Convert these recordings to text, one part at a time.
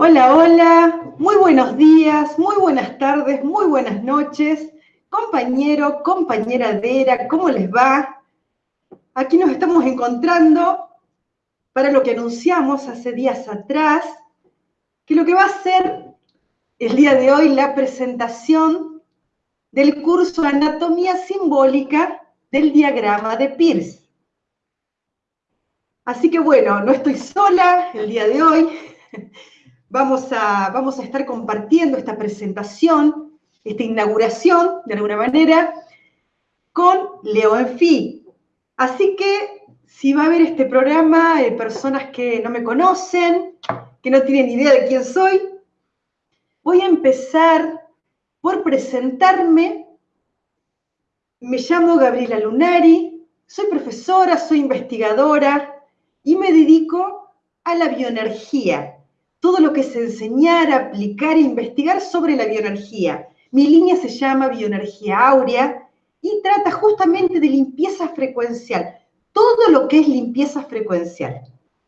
Hola, hola, muy buenos días, muy buenas tardes, muy buenas noches. Compañero, compañera Dera, ¿cómo les va? Aquí nos estamos encontrando para lo que anunciamos hace días atrás, que lo que va a ser el día de hoy la presentación del curso Anatomía Simbólica del Diagrama de Peirce. Así que bueno, no estoy sola el día de hoy. Vamos a, vamos a estar compartiendo esta presentación, esta inauguración, de alguna manera, con Leo Enfi. Así que, si va a haber este programa, de personas que no me conocen, que no tienen idea de quién soy, voy a empezar por presentarme. Me llamo Gabriela Lunari, soy profesora, soy investigadora y me dedico a la bioenergía, todo lo que es enseñar, aplicar e investigar sobre la bioenergía. Mi línea se llama Bioenergía Áurea y trata justamente de limpieza frecuencial, todo lo que es limpieza frecuencial.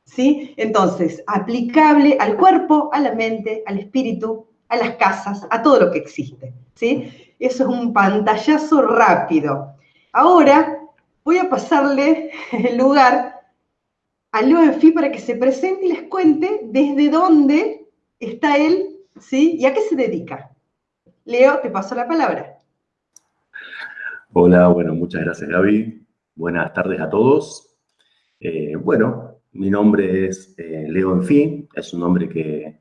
¿Sí? Entonces, aplicable al cuerpo, a la mente, al espíritu, a las casas, a todo lo que existe. ¿sí? Eso es un pantallazo rápido. Ahora voy a pasarle el lugar a Leo Enfi para que se presente y les cuente desde dónde está él, ¿sí? Y a qué se dedica. Leo, te paso la palabra. Hola, bueno, muchas gracias Gaby. Buenas tardes a todos. Eh, bueno, mi nombre es eh, Leo Enfi, es un nombre que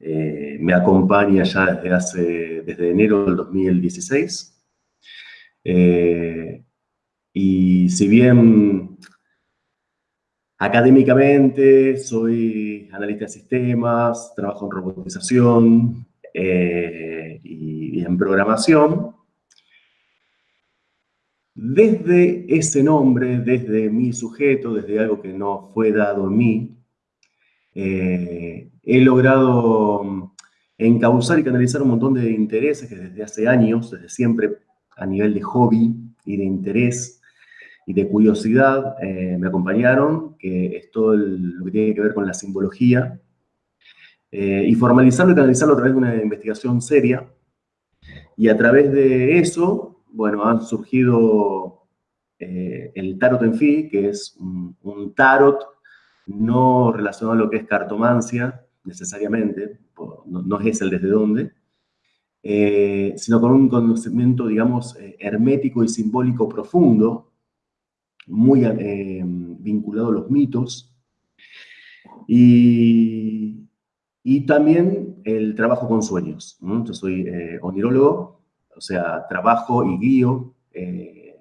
eh, me acompaña ya desde hace, desde enero del 2016. y si bien Académicamente soy analista de sistemas, trabajo en robotización eh, y, en programación. Desde ese nombre, desde mi sujeto, desde algo que no fue dado a mí, eh, he logrado encauzar y canalizar un montón de intereses que desde hace años, desde siempre a nivel de hobby y de interés, y de curiosidad eh, me acompañaron, que es todo lo que tiene que ver con la simbología, eh, y formalizarlo y canalizarlo a través de una investigación seria. Y a través de eso, bueno, han surgido eh, el tarot en fi, que es un, tarot no relacionado a lo que es cartomancia, necesariamente, no, no es el desde dónde, sino con un conocimiento, digamos, hermético y simbólico profundo muy eh, vinculado a los mitos. Y, también el trabajo con sueños. Yo soy eh, onirólogo, o sea, trabajo y guío. Eh,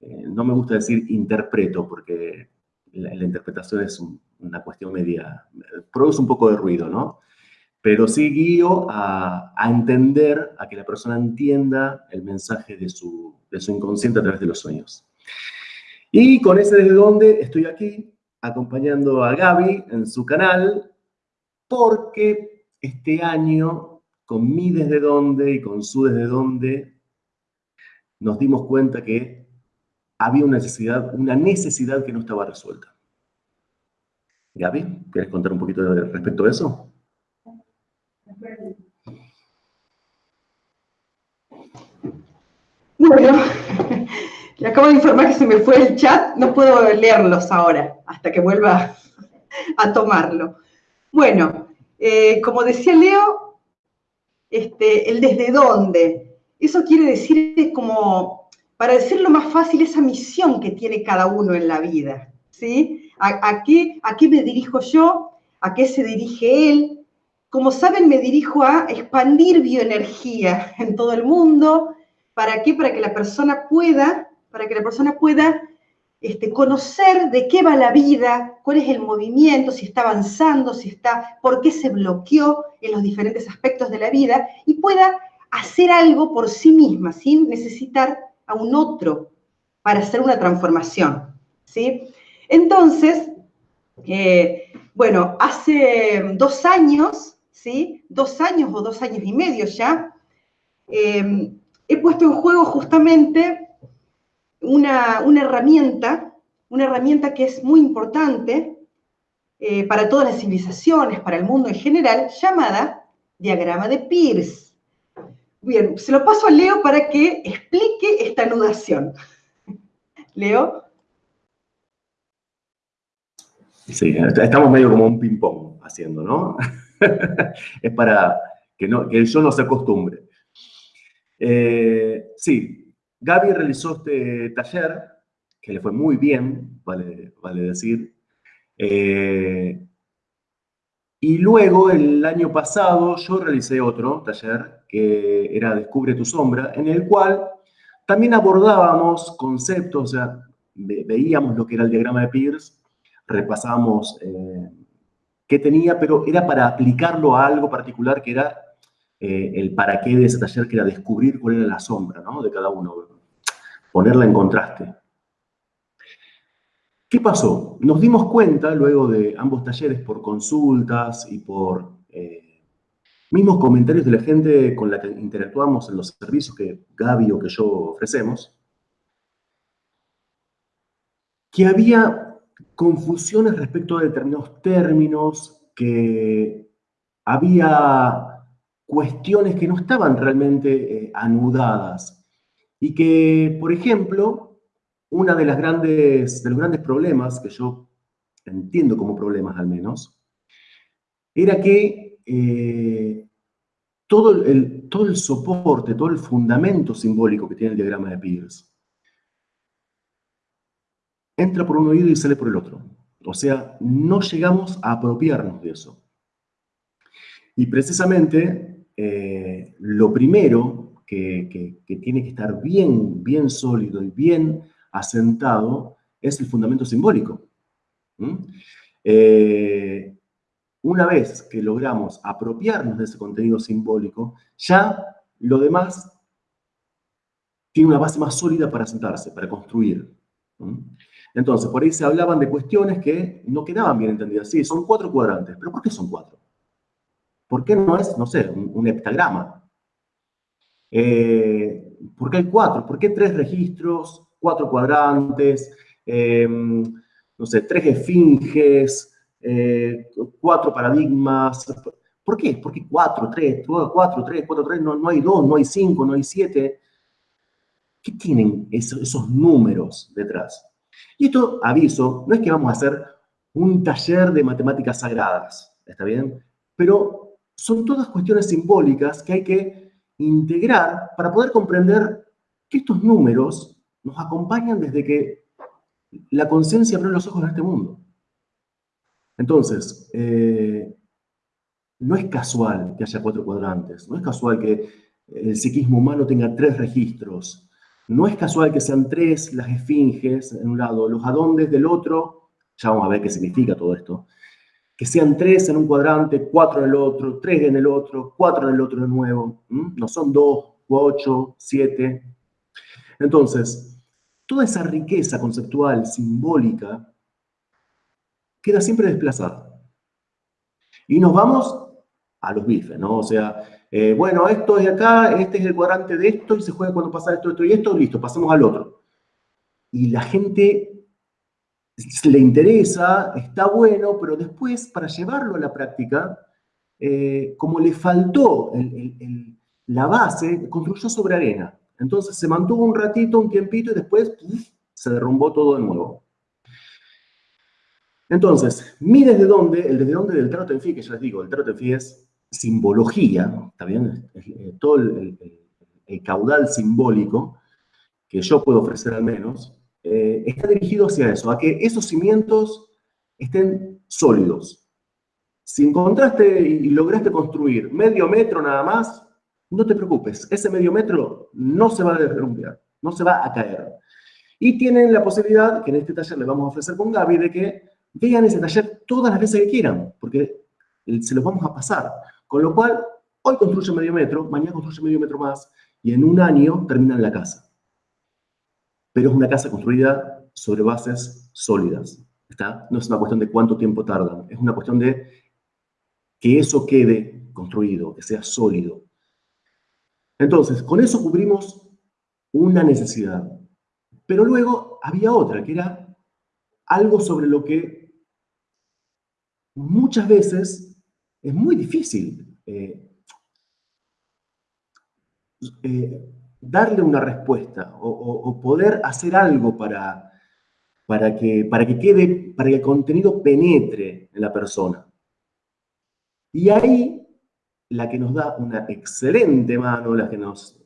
no me gusta decir interpreto, porque la, interpretación es una cuestión media, produce un poco de ruido, ¿no? Pero sí guío a, entender, a que la persona entienda el mensaje de su, de su inconsciente a través de los sueños. Y con ese desde donde estoy aquí acompañando a Gaby en su canal, porque este año, con mi desde dónde y con su desde dónde, nos dimos cuenta que había una necesidad, una necesidad que no estaba resuelta. Gaby, ¿quieres contar un poquito respecto a eso? Bueno, le acabo de informar que se me fue el chat, no puedo leerlos ahora, hasta que vuelva a tomarlo. Bueno, eh, como decía Leo, este, el desde dónde. Eso quiere decir como, para decirlo más fácil, esa misión que tiene cada uno en la vida. ¿sí? ¿A, qué, ¿A qué me dirijo yo? ¿A qué se dirige él? Como saben, me dirijo a expandir bioenergía en todo el mundo. ¿Para qué? Para que la persona pueda para que la persona pueda este, conocer de qué va la vida, cuál es el movimiento, si está avanzando, si está, por qué se bloqueó en los diferentes aspectos de la vida y pueda hacer algo por sí misma, sin necesitar a un otro para hacer una transformación. ¿sí? Entonces, eh, bueno, hace dos años, ¿sí? dos años o dos años y medio ya, eh, he puesto en juego justamente una, herramienta, una herramienta que es muy importante, eh, para todas las civilizaciones, para el mundo en general, llamada diagrama de Peirce. Bien, se lo paso a Leo para que explique esta anudación. Leo. Sí, estamos medio como un ping-pong haciendo, ¿no? es para que, no, que yo no se acostumbre. Eh, sí, Gaby realizó este taller, que le fue muy bien, vale, decir. Eh, y luego, el año pasado, yo realicé otro taller, que era Descubre tu sombra, en el cual también abordábamos conceptos, o sea, veíamos lo que era el diagrama de Peirce, repasamos eh, qué tenía, pero era para aplicarlo a algo particular que era eh, el para qué de ese taller, que era descubrir cuál era la sombra de cada uno, ponerla en contraste. ¿Qué pasó? Nos dimos cuenta, luego de ambos talleres, por consultas y por eh, mismos comentarios de la gente con la que interactuamos en los servicios que Gaby o que yo ofrecemos, que había confusiones respecto a determinados términos, que había cuestiones que no estaban realmente eh, anudadas y que, por ejemplo, una de de los grandes problemas, que yo entiendo como problemas al menos, era que eh, todo, el, todo el soporte, todo el fundamento simbólico que tiene el diagrama de Peirce, entra por un oído y sale por el otro. O sea, no llegamos a apropiarnos de eso. Y precisamente eh, lo primero que, tiene que estar bien, bien sólido y bien asentado es el fundamento simbólico. Eh, una vez que logramos apropiarnos de ese contenido simbólico, ya lo demás tiene una base más sólida para sentarse, para construir. Entonces, por ahí se hablaban de cuestiones que no quedaban bien entendidas. Sí, son cuatro cuadrantes, pero ¿por qué son cuatro? ¿Por qué no es, no sé, un, heptagrama? Eh, ¿Por qué hay cuatro? ¿Por qué tres registros, cuatro cuadrantes, eh, no sé, tres esfinges, eh, cuatro paradigmas? ¿Por qué? ¿Por qué cuatro, tres, cuatro, tres, cuatro, tres? No hay dos, no hay cinco, no hay siete. ¿Qué tienen esos números detrás? Y esto, aviso, no es que vamos a hacer un taller de matemáticas sagradas, ¿está bien? Pero son todas cuestiones simbólicas que hay que integrar para poder comprender que estos números nos acompañan desde que la conciencia abrió los ojos en este mundo. Entonces, eh, no es casual que haya cuatro cuadrantes, no es casual que el psiquismo humano tenga tres registros, no es casual que sean tres las esfinges en un lado, los adondes del otro, ya vamos a ver qué significa todo esto, que sean tres en un cuadrante, cuatro en el otro, tres en el otro, cuatro en el otro de nuevo, no son dos, ocho, siete. Entonces, toda esa riqueza conceptual, simbólica, queda siempre desplazada. Y nos vamos a los bifes, ¿no? O sea, eh, bueno, esto es de acá, este es el cuadrante de esto, y se juega cuando pasa esto, esto y esto, listo, pasemos al otro. Y la gente le interesa, está bueno, pero después, para llevarlo a la práctica, eh, como le faltó la base, construyó sobre arena. Entonces se mantuvo un ratito, un tiempito, y después se derrumbó todo de nuevo. Entonces, mi desde dónde, el desde dónde del trato en fin, que ya les digo, el trato en fin es simbología, ¿está bien? Eh, todo el, caudal simbólico que yo puedo ofrecer al menos, eh, está dirigido hacia eso, a que esos cimientos estén sólidos. Si encontraste y lograste construir medio metro nada más, no te preocupes, ese medio metro no se va a derrumbar, no se va a caer. Y tienen la posibilidad, que en este taller le vamos a ofrecer con Gaby, de que vean ese taller todas las veces que quieran, porque se los vamos a pasar. Con lo cual, hoy construye medio metro, mañana construye medio metro más, y en un año terminan la casa. Pero es una casa construida sobre bases sólidas. ¿está? No es una cuestión de cuánto tiempo tardan, es una cuestión de que eso quede construido, que sea sólido. Entonces, con eso cubrimos una necesidad. Pero luego había otra, que era algo sobre lo que muchas veces es muy difícil eh, eh, darle una respuesta o, poder hacer algo para, para, que, para que quede, para que el contenido penetre en la persona. Y ahí la que nos da una excelente mano, la que nos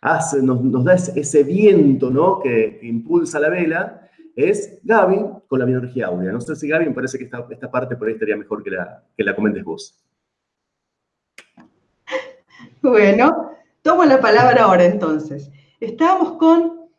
hace, nos, da ese, viento ¿no? que, impulsa la vela, es Gaby con la bioenergía áurea. No sé si Gaby, me parece que esta, esta parte por ahí estaría mejor que la, que la comentes vos. Bueno, tomo la palabra ahora entonces. Estábamos con,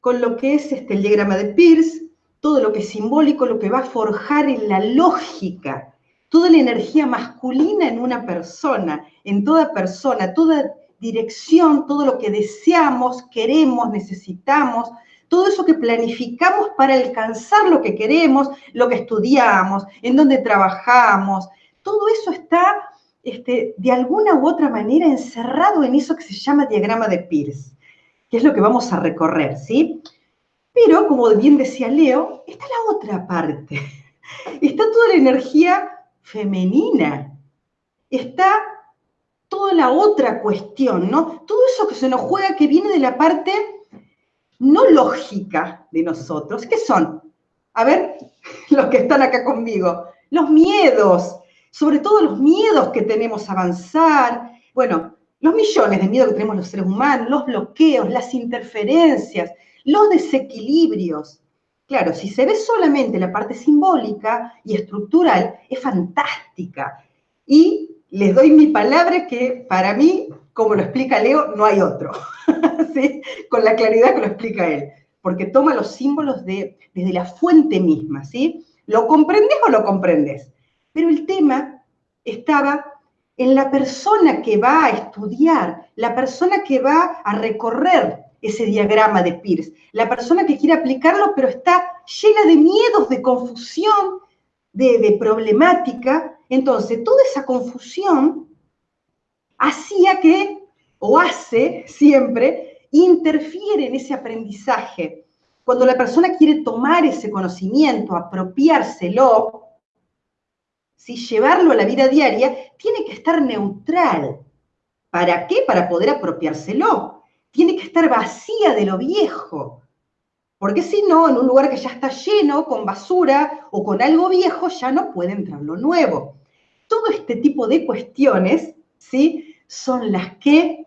con lo que es este, el diagrama de Pierce, todo lo que es simbólico, lo que va a forjar en la lógica, toda la energía masculina en una persona, en toda persona, toda dirección, todo lo que deseamos, queremos, necesitamos, todo eso que planificamos para alcanzar lo que queremos, lo que estudiamos, en donde trabajamos, todo eso está este, de alguna u otra manera encerrado en eso que se llama diagrama de Pierce, que es lo que vamos a recorrer, ¿sí? Pero, como bien decía Leo, está la otra parte. Está toda la energía femenina. Está toda la otra cuestión, ¿no? Todo eso que se nos juega que viene de la parte no lógica de nosotros. ¿Qué son? A ver, los que están acá conmigo. Los miedos, sobre todo los miedos que tenemos a avanzar. Bueno, los millones de miedos que tenemos los seres humanos, los bloqueos, las interferencias, los desequilibrios. Claro, si se ve solamente la parte simbólica y estructural, es fantástica. Y les doy mi palabra que para mí, como lo explica Leo, no hay otro. Con la claridad que lo explica él. Porque toma los símbolos de, desde la fuente misma, ¿sí? ¿Lo comprendes o lo comprendes? Pero el tema estaba en la persona que va a estudiar, la persona que va a recorrer ese diagrama de Pierce. La persona que quiere aplicarlo, pero está llena de miedos, de confusión, de, problemática. Entonces, toda esa confusión hacía que, o hace siempre, interfiere en ese aprendizaje. Cuando la persona quiere tomar ese conocimiento, apropiárselo, si llevarlo a la vida diaria, tiene que estar neutral. ¿Para qué? Para poder apropiárselo tiene que estar vacía de lo viejo. Porque si no, en un lugar que ya está lleno con basura o con algo viejo, ya no puede entrar lo nuevo. Todo este tipo de cuestiones, ¿sí? Son las que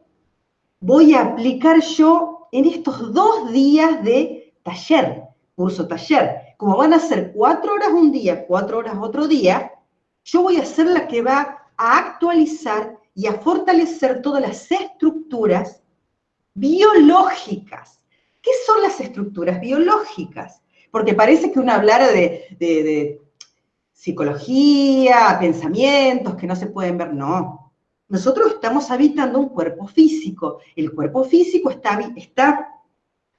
voy a aplicar yo en estos dos días de taller, curso taller. Como van a ser cuatro horas un día, cuatro horas otro día, yo voy a ser la que va a actualizar y a fortalecer todas las estructuras biológicas. ¿Qué son las estructuras biológicas? Porque parece que uno hablara de, psicología, pensamientos que no se pueden ver. No. Nosotros estamos habitando un cuerpo físico. El cuerpo físico está, está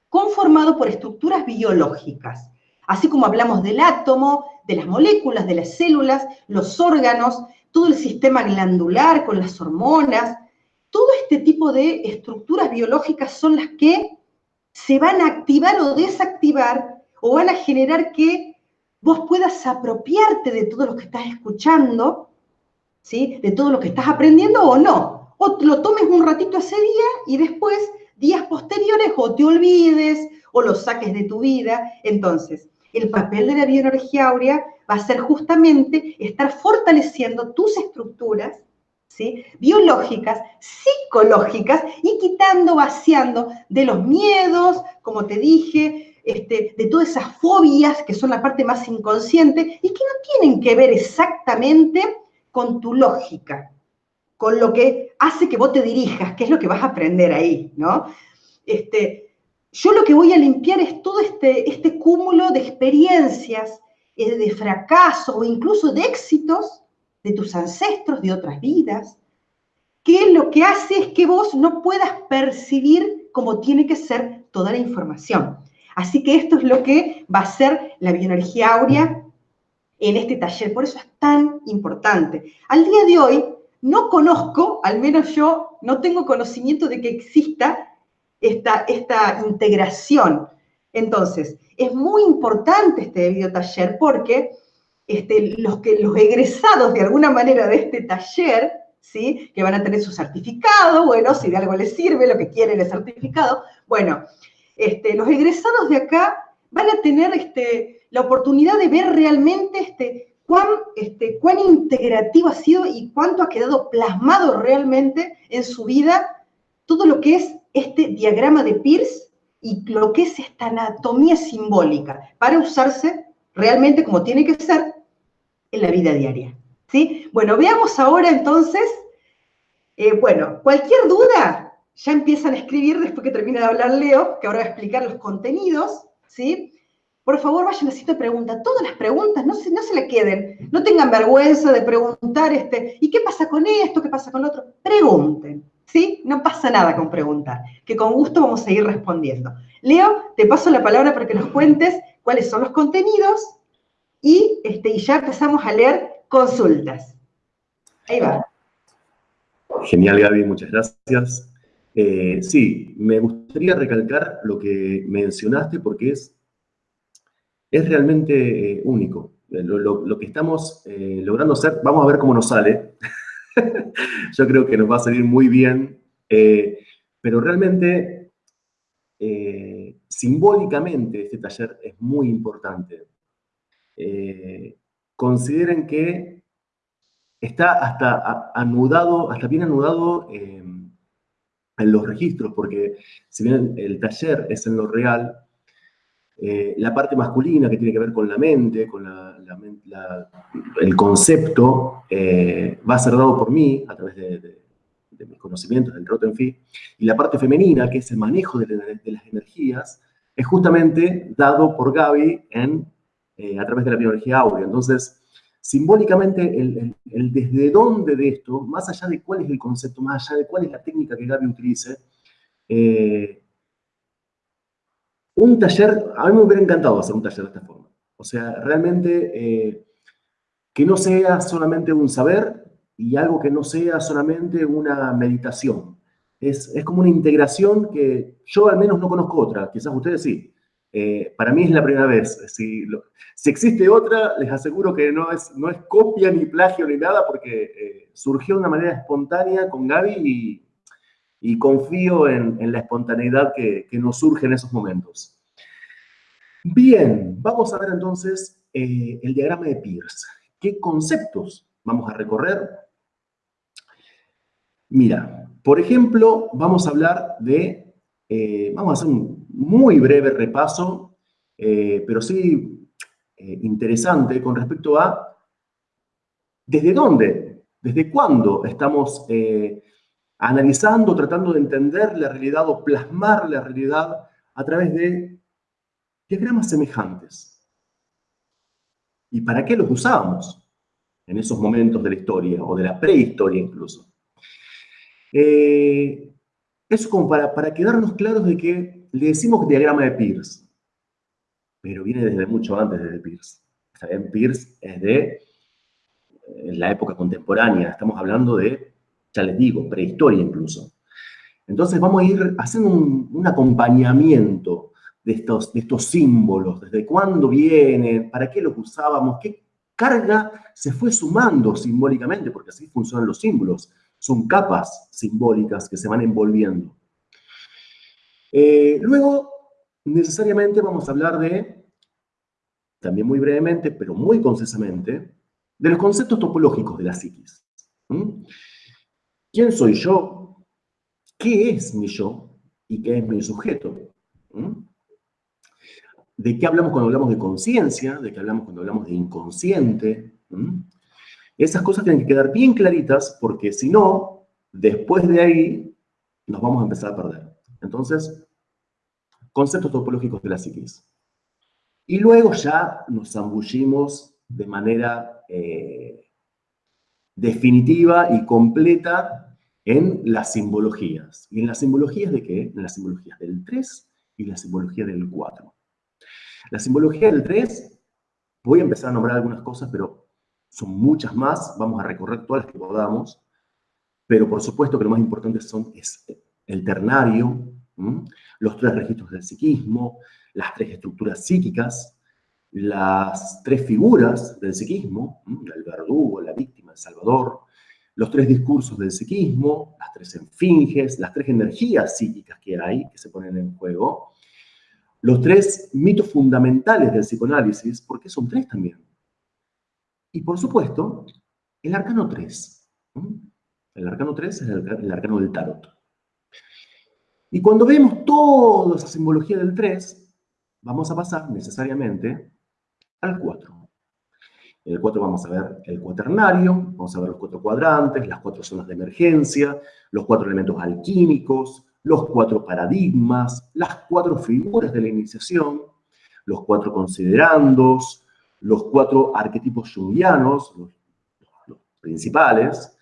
conformado por estructuras biológicas. Así como hablamos del átomo, de las moléculas, de las células, los órganos, todo el sistema glandular con las hormonas, todo este tipo de estructuras biológicas son las que se van a activar o desactivar o van a generar que vos puedas apropiarte de todo lo que estás escuchando, ¿sí? de todo lo que estás aprendiendo o no. O lo tomes un ratito ese día y después, días posteriores, o te olvides o lo saques de tu vida. Entonces, el papel de la bioenergía áurea va a ser justamente estar fortaleciendo tus estructuras biológicas, psicológicas y quitando, vaciando de los miedos, como te dije, este, de todas esas fobias que son la parte más inconsciente y que no tienen que ver exactamente con tu lógica, con lo que hace que vos te dirijas, que es lo que vas a aprender ahí, ¿no? Este, yo lo que voy a limpiar es todo este, este cúmulo de experiencias, eh, de fracaso o incluso de éxitos de tus ancestros, de otras vidas, que lo que hace es que vos no puedas percibir como tiene que ser toda la información. Así que esto es lo que va a ser la bioenergía áurea en este taller, por eso es tan importante. Al día de hoy no conozco, al menos yo no tengo conocimiento de que exista esta, integración. Entonces, es muy importante este video taller porque este, los, que, los egresados de alguna manera de este taller, ¿sí? que van a tener su certificado, bueno, si de algo les sirve, lo que quieren el certificado, bueno, este, los egresados de acá van a tener este, la oportunidad de ver realmente cuán, este, cuán integrativo ha sido y cuánto ha quedado plasmado realmente en su vida todo lo que es este diagrama de Pierce y lo que es esta anatomía simbólica para usarse realmente como tiene que ser en la vida diaria. ¿sí? Bueno, veamos ahora entonces, eh, bueno, cualquier duda, ya empiezan a escribir después que termine de hablar Leo, que ahora va a explicar los contenidos, ¿sí? Por favor, vayan haciendo preguntas, todas las preguntas, no se, no se queden, no tengan vergüenza de preguntar, este, ¿y qué pasa con esto? ¿Qué pasa con lo otro? Pregunten, ¿sí? No pasa nada con preguntar, que con gusto vamos a ir respondiendo. Leo, te paso la palabra para que nos cuentes cuáles son los contenidos y, este, y ya empezamos a leer consultas. Ahí va. Genial, Gaby, muchas gracias. Eh, sí, me gustaría recalcar lo que mencionaste porque es, es realmente eh, único. Eh, lo, que estamos logrando hacer, vamos a ver cómo nos sale. Yo creo que nos va a salir muy bien, pero realmente, simbólicamente, este taller es muy importante. consideren que está hasta anudado, hasta bien anudado en los registros, porque si bien el taller es en lo real, eh, la parte masculina que tiene que ver con la mente, con el concepto, eh, va a ser dado por mí a través de, mis conocimientos del Rotenfi, y la parte femenina, que es el manejo de, las energías, es justamente dado por Gaby en, eh, a través de la bioenergía áurea. Entonces, simbólicamente el, desde dónde de esto, más allá de cuál es el concepto, más allá de cuál es la técnica que Gaby utilice, eh, un taller, a mí me hubiera encantado hacer un taller de esta forma. O sea, realmente eh, que no sea solamente un saber y algo que no sea solamente una meditación. Es, es como una integración que yo al menos no conozco otra, quizás ustedes sí. Eh, para mí es la primera vez. Si, si, existe otra, les aseguro que no es, no es copia ni plagio ni nada, porque eh, surgió de una manera espontánea con Gaby y, y confío en, la espontaneidad que, nos surge en esos momentos. Bien, vamos a ver entonces eh, el diagrama de Pierce. ¿Qué conceptos vamos a recorrer? Mira, por ejemplo, vamos a hablar de eh, vamos a hacer un muy breve repaso, eh, pero sí interesante con respecto a desde dónde, desde cuándo estamos analizando, tratando de entender la realidad o plasmar la realidad a través de diagramas semejantes. ¿Y para qué los usábamos en esos momentos de la historia o de la prehistoria incluso? Eso como para, para quedarnos claros de que le decimos diagrama de Pierce, pero viene desde mucho antes de Pierce. Está Pierce es de la época contemporánea, estamos hablando de, ya les digo, prehistoria incluso. Entonces vamos a ir haciendo un, acompañamiento de estos, de estos símbolos, desde cuándo viene, para qué los usábamos, qué carga se fue sumando simbólicamente, porque así funcionan los símbolos son capas simbólicas que se van envolviendo. Eh, luego, necesariamente vamos a hablar de, también muy brevemente, pero muy concisamente, de los conceptos topológicos de la psiquis. ¿Mm? ¿Quién soy yo? ¿Qué es mi yo? ¿Y qué es mi sujeto? ¿Mm? ¿De qué hablamos cuando hablamos de conciencia? ¿De qué hablamos cuando hablamos de inconsciente? ¿Mm? Esas cosas tienen que quedar bien claritas porque si no, después de ahí nos vamos a empezar a perder. Entonces, conceptos topológicos de la psiquis. Y luego ya nos zambullimos de manera eh, definitiva y completa en las simbologías. ¿Y en las simbologías de qué? En las simbologías del 3 y la simbología del 4. La simbología del 3, voy a empezar a nombrar algunas cosas, pero son muchas más, vamos a recorrer todas las que podamos, pero por supuesto que lo más importante son, es el ternario, los tres registros del psiquismo, las tres estructuras psíquicas, las tres figuras del psiquismo, el verdugo, la víctima, salvador, los tres discursos del psiquismo, las tres enfinges, las tres energías psíquicas que hay, que se ponen en juego, los tres mitos fundamentales del psicoanálisis, porque son tres también. Y por supuesto, el arcano 3. El arcano 3 es el, arcano del tarot. Y cuando vemos toda esa simbología del 3, vamos a pasar necesariamente al 4. En el 4 vamos a ver el cuaternario, vamos a ver los cuatro cuadrantes, las cuatro zonas de emergencia, los cuatro elementos alquímicos, los cuatro paradigmas, las cuatro figuras de la iniciación, los cuatro considerandos, los cuatro arquetipos jungianos, los, los principales,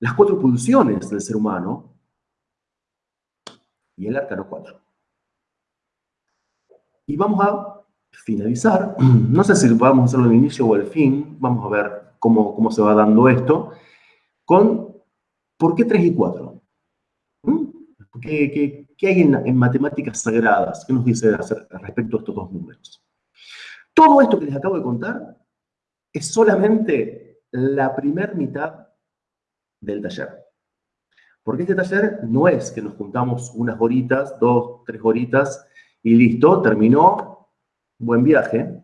las cuatro pulsiones del ser humano y el arcano 4. Y vamos a finalizar, no sé si vamos a hacerlo al inicio o al fin, vamos a ver cómo, cómo se va dando esto, con ¿por qué 3 y 4? ¿Mm? ¿Qué, qué, hay en, matemáticas sagradas? ¿Qué nos dice respecto a estos dos números? Todo esto que les acabo de contar es solamente la primera mitad del taller. Porque este taller no es que nos juntamos unas horitas, dos, tres horitas, y listo, terminó, buen viaje,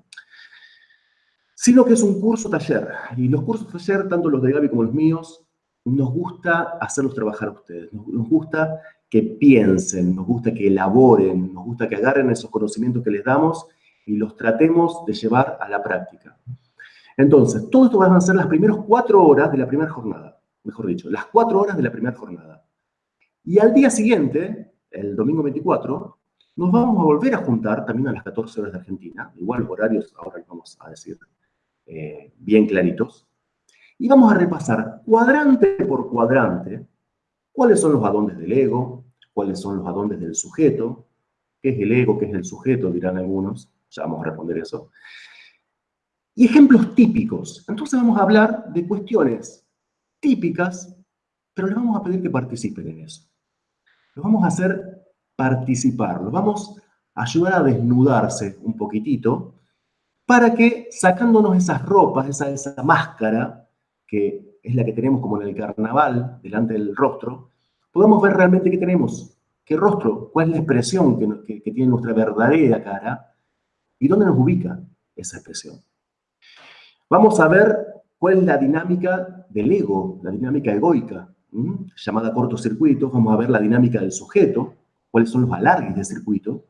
sino que es un curso taller. Y los cursos taller, tanto los de Gaby como los míos, nos gusta hacerlos trabajar a ustedes. Nos, gusta que piensen, nos gusta que elaboren, nos gusta que agarren esos conocimientos que les damos y los tratemos de llevar a la práctica. Entonces, todo esto van a ser las primeras cuatro horas de la primera jornada, mejor dicho, las cuatro horas de la primera jornada. Y al día siguiente, el domingo 24, nos vamos a volver a juntar también a las 14 horas de Argentina, igual los horarios ahora vamos a decir eh, bien claritos, y vamos a repasar cuadrante por cuadrante cuáles son los adondes del ego, cuáles son los adondes del sujeto, qué es el ego, qué es el sujeto, dirán algunos, ya vamos a responder eso. Y ejemplos típicos. Entonces vamos a hablar de cuestiones típicas, pero les vamos a pedir que participen en eso. Lo vamos a hacer participar, los vamos a ayudar a desnudarse un poquitito para que sacándonos esas ropas, esa, esa máscara, que es la que tenemos como en el carnaval, delante del rostro, podamos ver realmente qué tenemos, qué rostro, cuál es la expresión que, que tiene nuestra verdadera cara y dónde nos ubica esa expresión. Vamos a ver cuál es la dinámica del ego, la dinámica egoica, llamada cortocircuito, vamos a ver la dinámica del sujeto, cuáles son los alargues del circuito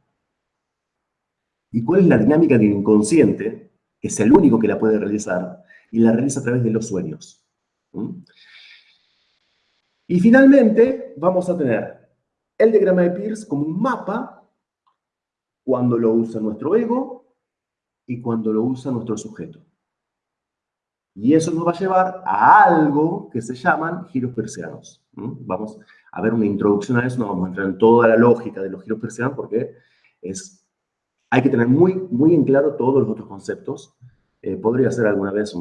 y cuál es la dinámica del inconsciente, que es el único que la puede realizar, y la realiza a través de los sueños. Y finalmente vamos a tener el diagrama de Pierce como un mapa cuando lo usa nuestro ego y cuando lo usa nuestro sujeto. Y eso nos va a llevar a algo que se llaman giros persianos. Vamos a ver una introducción a eso, no vamos a entrar en toda la lógica de los giros persianos porque es, hay que tener muy, muy en claro todos los otros conceptos. Eh, podría ser alguna vez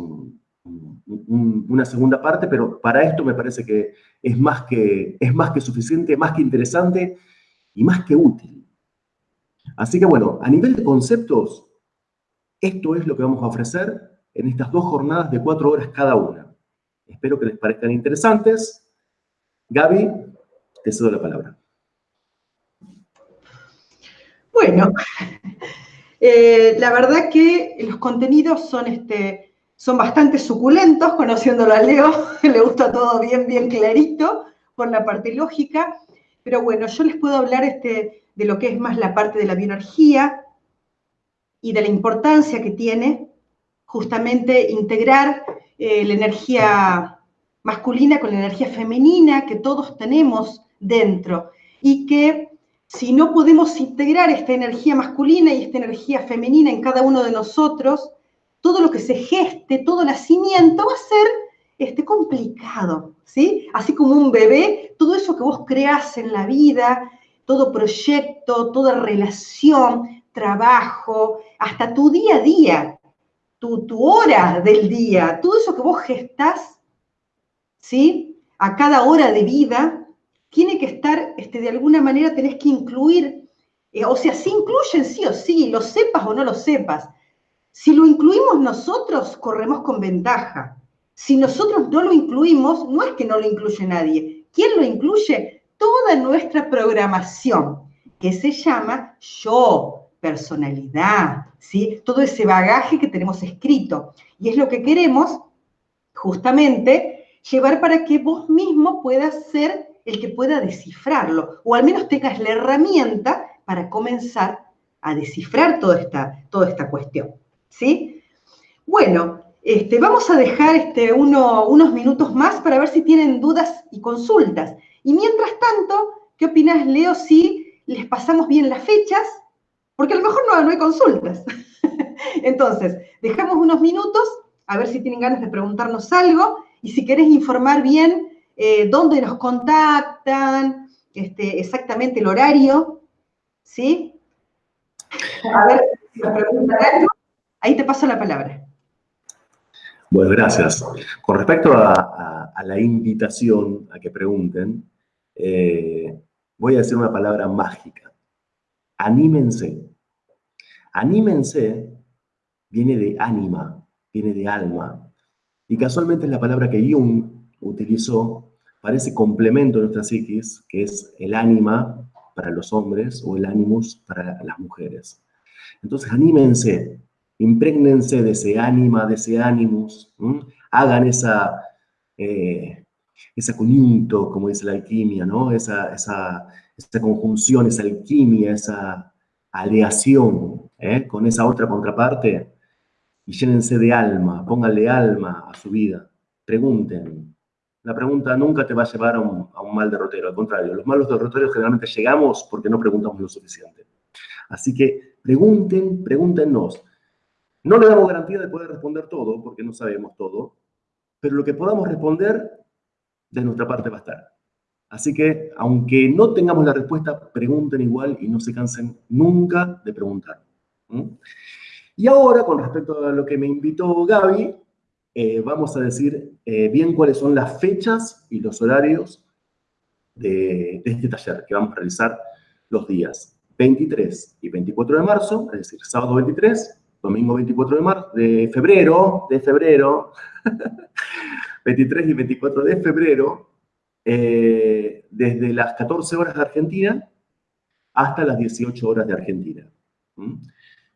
una segunda parte, pero para esto me parece que es, más que es más que suficiente, más que interesante y más que útil. Así que bueno, a nivel de conceptos, esto es lo que vamos a ofrecer en estas dos jornadas de cuatro horas cada una. Espero que les parezcan interesantes. Gaby, te cedo la palabra. Bueno, eh, la verdad que los contenidos son, este, son bastante suculentos, conociéndolo a Leo, le gusta todo bien, bien clarito, por la parte lógica, pero bueno, yo les puedo hablar este, de lo que es más la parte de la bioenergía y de la importancia que tiene justamente integrar eh, la energía masculina con la energía femenina que todos tenemos dentro y que si no podemos integrar esta energía masculina y esta energía femenina en cada uno de nosotros, todo lo que se geste, todo nacimiento va a ser este, complicado, ¿sí? Así como un bebé, todo eso que vos creás en la vida, todo proyecto, toda relación, trabajo, hasta tu día a día, tu, hora del día, todo eso que vos gestás, ¿sí? A cada hora de vida, tiene que estar, este, de alguna manera tenés que incluir, eh, o sea, sí incluyen sí o sí, lo sepas o no lo sepas. Si lo incluimos nosotros, corremos con ventaja. Si nosotros no lo incluimos, no es que no lo incluye nadie. ¿Quién lo incluye? Toda nuestra programación, que se llama yo, personalidad, ¿sí? Todo ese bagaje que tenemos escrito. Y es lo que queremos, justamente, llevar para que vos mismo puedas ser el que pueda descifrarlo, o al menos tengas la herramienta para comenzar a descifrar toda esta, toda esta cuestión. ¿sí? Bueno, este, vamos a dejar este, unos minutos más para ver si tienen dudas y consultas. Y mientras tanto, ¿qué opinas, Leo, si les pasamos bien las fechas? Porque a lo mejor no, no hay consultas. Entonces, dejamos unos minutos a ver si tienen ganas de preguntarnos algo y si querés informar bien eh, dónde nos contactan, este, exactamente el horario, ¿sí? A ver si nos preguntan algo. Ahí te paso la palabra. Bueno, gracias. Con respecto a, la invitación a que pregunten, eh, voy a decir una palabra mágica. Anímense. Anímense viene de ánima, viene de alma. Y casualmente es la palabra que Jung utilizó para ese complemento de nuestra psiquis, que es el ánima para los hombres o el animus para las mujeres. Entonces, anímense, Imprégnense de ese ánima, de ese ánimos, hagan esa, eh, esa conjunto, como dice la alquimia, ¿no? Esa, esa, conjunción, esa alquimia, esa aleación ¿eh? con esa otra contraparte y llénense de alma, pónganle alma a su vida, pregunten. La pregunta nunca te va a llevar a un, mal derrotero, al contrario, los malos derroteros generalmente llegamos porque no preguntamos lo suficiente. Así que pregunten, pregúntenos. No le damos garantía de poder responder todo, porque no sabemos todo, pero lo que podamos responder, de nuestra parte va a estar. Así que, aunque no tengamos la respuesta, pregunten igual y no se cansen nunca de preguntar. Y ahora, con respecto a lo que me invitó Gaby, eh, vamos a decir eh, bien cuáles son las fechas y los horarios de, de este taller que vamos a realizar los días 23 y 24 de marzo, es decir, sábado 23 domingo 24 de, marzo, de febrero, de febrero, 23 y 24 de febrero, eh, desde las 14 horas de Argentina hasta las 18 horas de Argentina.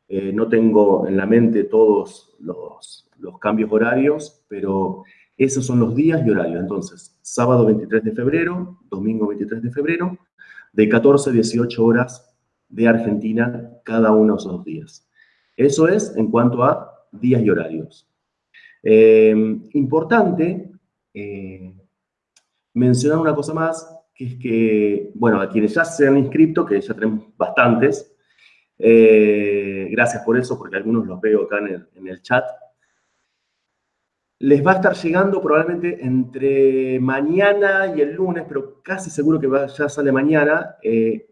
Eh, no tengo en la mente todos los, los cambios horarios, pero esos son los días y horarios. Entonces, sábado 23 de febrero, domingo 23 de febrero, de 14 a 18 horas de Argentina cada uno de esos días. Eso es en cuanto a días y horarios. Eh, importante eh, mencionar una cosa más, que es que, bueno, a quienes ya se han inscrito, que ya tenemos bastantes, eh, gracias por eso, porque algunos los veo acá en el, chat, les va a estar llegando probablemente entre mañana y el lunes, pero casi seguro que ya sale mañana,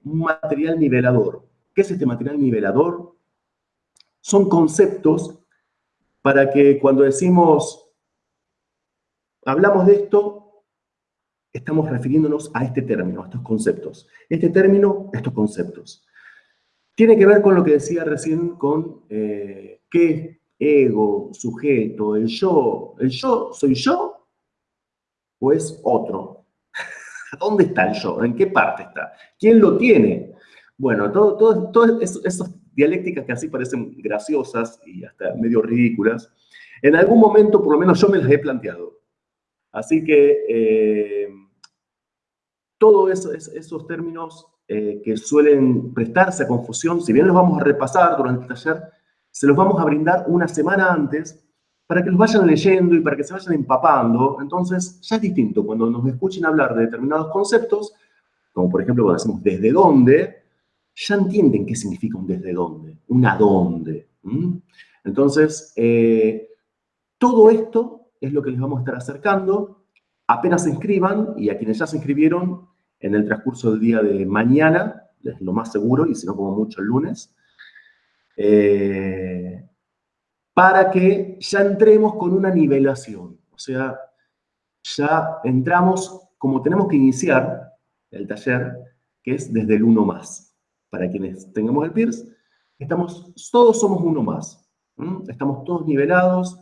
un material nivelador. ¿Qué es este material nivelador? son conceptos para que cuando decimos, hablamos de esto, estamos refiriéndonos a este término, a estos conceptos. Este término, estos conceptos. Tiene que ver con lo que decía recién con eh, qué ego, sujeto, el yo. ¿El yo soy yo o es otro? ¿Dónde está el yo? ¿En qué parte está? ¿Quién lo tiene? Bueno, todos todo, esos dialécticas que así parecen graciosas y hasta medio ridículas, en algún momento por lo menos yo me las he planteado. Así que eh, todos esos términos eh, que suelen prestarse a confusión, si bien los vamos a repasar durante el taller, se los vamos a brindar una semana antes para que los vayan leyendo y para que se vayan empapando. Entonces, ya es distinto. Cuando nos escuchen hablar de determinados conceptos, como por ejemplo cuando decimos desde dónde, ya entienden qué significa un desde dónde, un a dónde. Entonces, eh, todo esto es lo que les vamos a estar acercando. Apenas se inscriban, y a quienes ya se inscribieron, en el transcurso del día de mañana, es lo más seguro, y si no como mucho el lunes, eh, para que ya entremos con una nivelación. O sea, ya entramos, como tenemos que iniciar el taller, que es desde el uno más para quienes tengamos el PIRS, estamos, todos somos uno más. Estamos todos nivelados,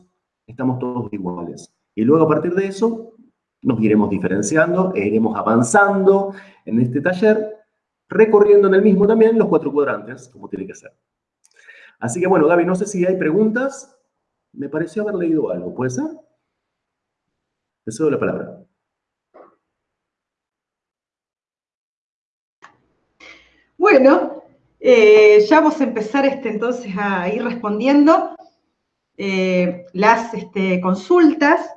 estamos todos iguales. Y luego a partir de eso nos iremos diferenciando e iremos avanzando en este taller, recorriendo en el mismo también los cuatro cuadrantes, como tiene que ser. Así que bueno, Gaby, no sé si hay preguntas. Me pareció haber leído algo, ¿puede ser? Te cedo la palabra. Bueno, eh, ya vamos a empezar este, entonces a ir respondiendo eh, las este, consultas.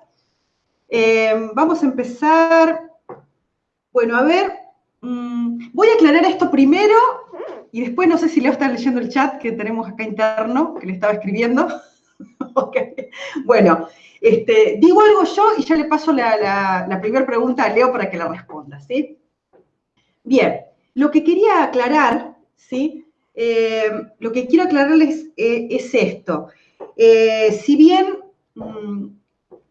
Eh, vamos a empezar, bueno, a ver, mm, voy a aclarar esto primero y después no sé si Leo está leyendo el chat que tenemos acá interno, que le estaba escribiendo. Bueno, este, digo algo yo y ya le paso la, primera pregunta a Leo para que la responda, ¿sí? Bien, lo que quería aclarar, ¿sí? Eh, lo que quiero aclararles eh, es esto. si bien mm,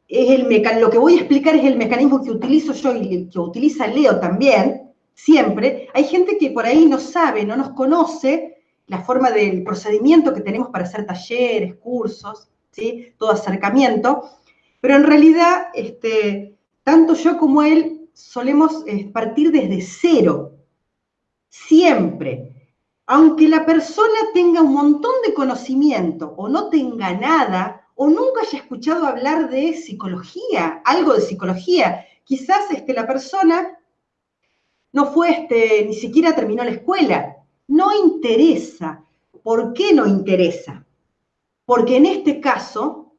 es el lo que voy a explicar es el mecanismo que utilizo yo y que utiliza Leo también, siempre, hay gente que por ahí no sabe, no nos conoce la forma del procedimiento que tenemos para hacer talleres, cursos, ¿sí? todo acercamiento, pero en realidad, este, tanto yo como él solemos eh, partir desde cero, siempre. Aunque la persona tenga un montón de conocimiento o no tenga nada, o nunca haya escuchado hablar de psicología, algo de psicología. Quizás este, la persona no fue, este, ni siquiera terminó la escuela. No interesa. ¿Por qué no interesa? Porque en este caso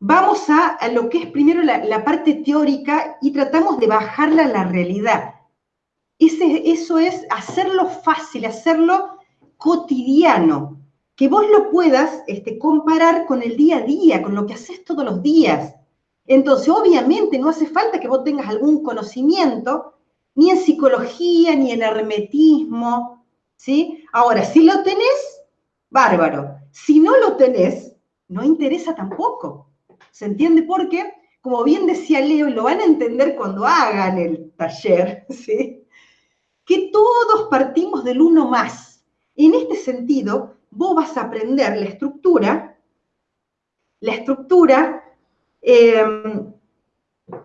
vamos a, lo que es primero la, parte teórica y tratamos de bajarla a la realidad. eso es hacerlo fácil, hacerlo cotidiano, que vos lo puedas este, comparar con el día a día, con lo que haces todos los días. Entonces, obviamente, no hace falta que vos tengas algún conocimiento, ni en psicología, ni en hermetismo, ¿sí? Ahora, si lo tenés, bárbaro. Si no lo tenés, no interesa tampoco. ¿Se entiende por qué? Como bien decía Leo, y lo van a entender cuando hagan el taller, ¿sí? Que todos partimos del uno más. En este sentido, vos vas a aprender la estructura, la estructura, em,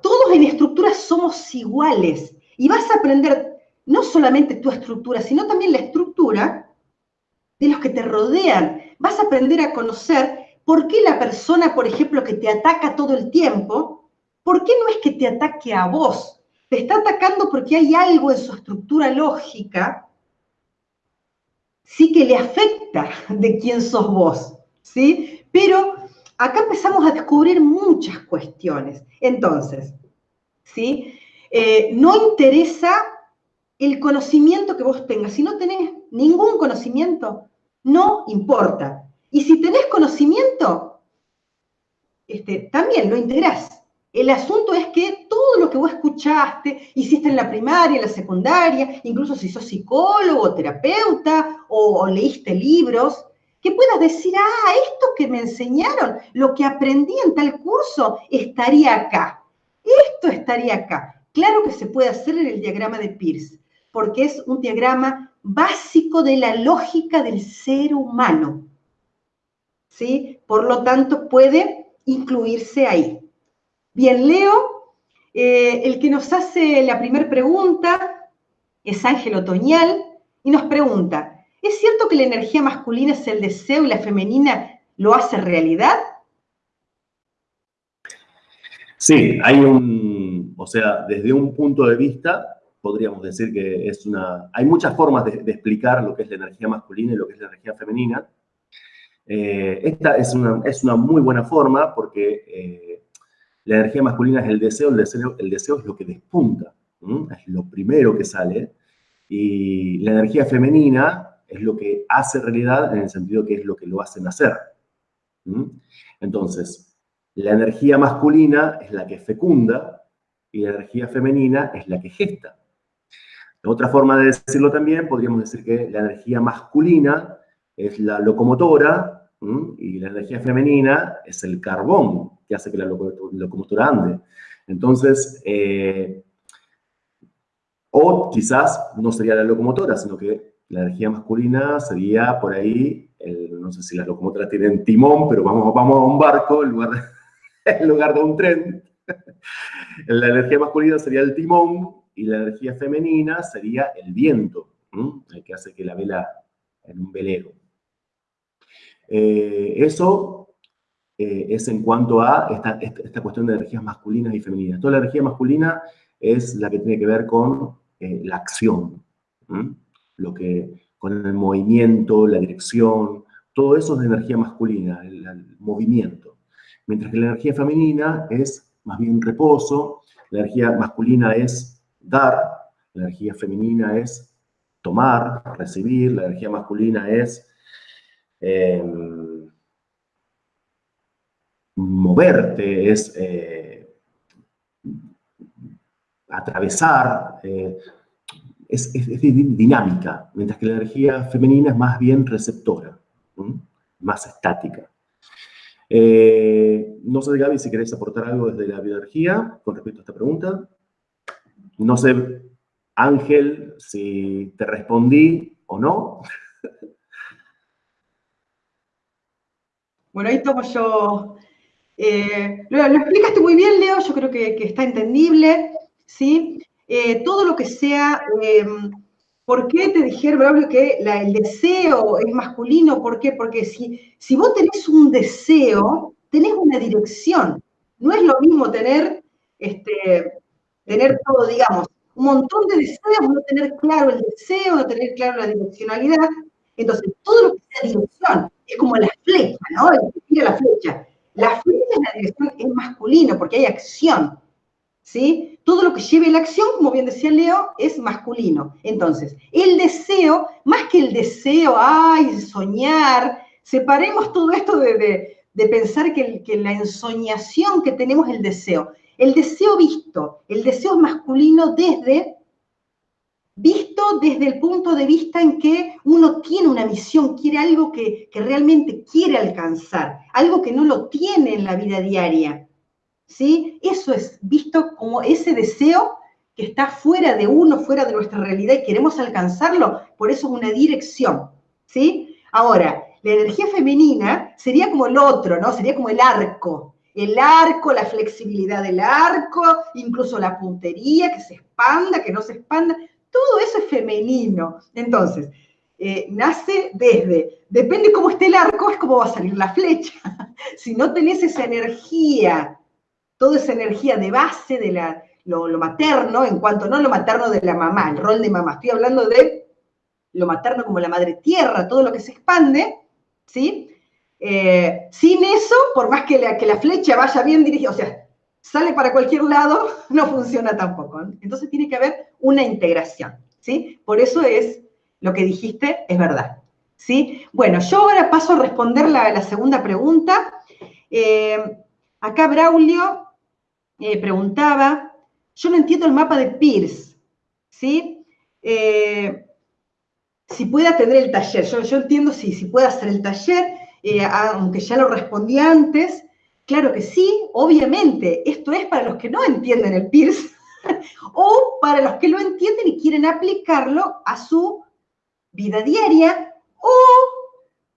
todos en estructura somos iguales y vas a aprender no solamente tu estructura, sino también la estructura de los que te rodean. Vas a aprender a conocer por qué la persona, por ejemplo, que te ataca todo el tiempo, ¿por qué no es que te ataque a vos? Te está atacando porque hay algo en su estructura lógica sí que le afecta de quién sos vos, ¿sí? Pero acá empezamos a descubrir muchas cuestiones. Entonces, ¿sí? Eh, no interesa el conocimiento que vos tengas. Si no tenés ningún conocimiento, no importa. Y si tenés conocimiento, este, también lo interesa. El asunto es que todo lo que vos escuchaste, hiciste en la primaria, en la secundaria, incluso si sos psicólogo, terapeuta o, leíste libros, que puedas decir, ah, esto que me enseñaron, lo que aprendí en tal curso, estaría acá. Esto estaría acá. Claro que se puede hacer en el diagrama de Peirce, porque es un diagrama básico de la lógica del ser humano. ¿Sí? Por lo tanto, puede incluirse ahí. Bien, Leo, eh, el que nos hace la primera pregunta es Ángel Otoñal y nos pregunta, ¿es cierto que la energía masculina es el deseo y la femenina lo hace realidad? Sí, hay un, o sea, desde un punto de vista, podríamos decir que es una, hay muchas formas de, explicar lo que es la energía masculina y lo que es la energía femenina. Eh, esta es una, es una, muy buena forma porque eh, la energía masculina es el deseo, el deseo, el deseo es lo que despunta, es lo primero que sale. Y la energía femenina es lo que hace realidad en el sentido que es lo que lo hace nacer. Entonces, la energía masculina es la que fecunda y la energía femenina es la que gesta. Otra forma de decirlo también, podríamos decir que la energía masculina es la locomotora y la energía femenina es el carbón que hace que la locomotora ande. Entonces, eh, o quizás no sería la locomotora, sino que la energía masculina sería por ahí no sé si las locomotoras tienen timón, pero vamos, vamos a un barco en lugar, de, lugar de un tren. La energía masculina sería el timón y la energía femenina sería el viento, el que hace que la vela en un velero. Eh, eso eh, es en cuanto a esta, esta, cuestión de energías masculinas y femeninas. Toda la energía masculina es la que tiene que ver con eh, la acción, lo que, con el movimiento, la dirección, todo eso es de energía masculina, el, movimiento. Mientras que la energía femenina es más bien reposo, la energía masculina es dar, la energía femenina es tomar, recibir, la energía masculina es em, moverte, es eh, atravesar, eh, es, dinámica, mientras que la energía femenina es más bien receptora, más estática. Eh, no sé, Gaby, si querés aportar algo desde la bioenergía con respecto a esta pregunta. No sé, Ángel, si te respondí o no. Bueno, ahí tomo yo. Eh, lo, explicaste muy bien, Leo, yo creo que, está entendible, ¿sí? Eh, todo lo que sea, ¿por qué te dijeron, Braulio, que el deseo es masculino? ¿Por qué? Porque si, si vos tenés un deseo, tenés una dirección. No es lo mismo tener, este, tener todo, digamos, un montón de deseos, no tener claro el deseo, no tener claro la direccionalidad. Entonces, todo lo que sea dirección es como la flecha, ¿no? El que tira la flecha. La flecha en la dirección es masculino porque hay acción. ¿Sí? Todo lo que lleve la acción, como bien decía Leo, es masculino. Entonces, el deseo, más que el deseo, ay, soñar, separemos todo esto de, pensar que, que la ensoñación que tenemos el deseo. El deseo visto, el deseo es masculino desde visto desde el punto de vista en que uno tiene una misión, quiere algo que, que, realmente quiere alcanzar, algo que no lo tiene en la vida diaria. ¿Sí? Eso es visto como ese deseo que está fuera de uno, fuera de nuestra realidad y queremos alcanzarlo, por eso es una dirección, ¿sí? Ahora, la energía femenina sería como el otro, ¿no? Sería como el arco. El arco, la flexibilidad del arco, incluso la puntería, que se expanda, que no se expanda, todo eso es femenino. Entonces, eh, nace desde, depende cómo esté el arco, es como va a salir la flecha. si no tenés esa energía toda esa energía de base de la, lo, materno, en cuanto no lo materno de la mamá, el rol de mamá, estoy hablando de lo materno como la madre tierra, todo lo que se expande, ¿sí? Eh, sin eso, por más que la, que la flecha vaya bien dirigida, o sea, sale para cualquier lado, no funciona tampoco. Entonces tiene que haber una integración, ¿sí? Por eso es, lo que dijiste es verdad, ¿sí? Bueno, yo ahora paso a responder la, la segunda pregunta. Eh, acá Braulio eh, preguntaba, yo no entiendo el mapa de Pierce, ¿sí? Eh, si puede atender el taller, yo, entiendo si, si puede hacer el taller, eh, aunque ya lo respondí antes, claro que sí, obviamente, esto es para los que no entienden el Pierce o para los que lo entienden y quieren aplicarlo a su vida diaria o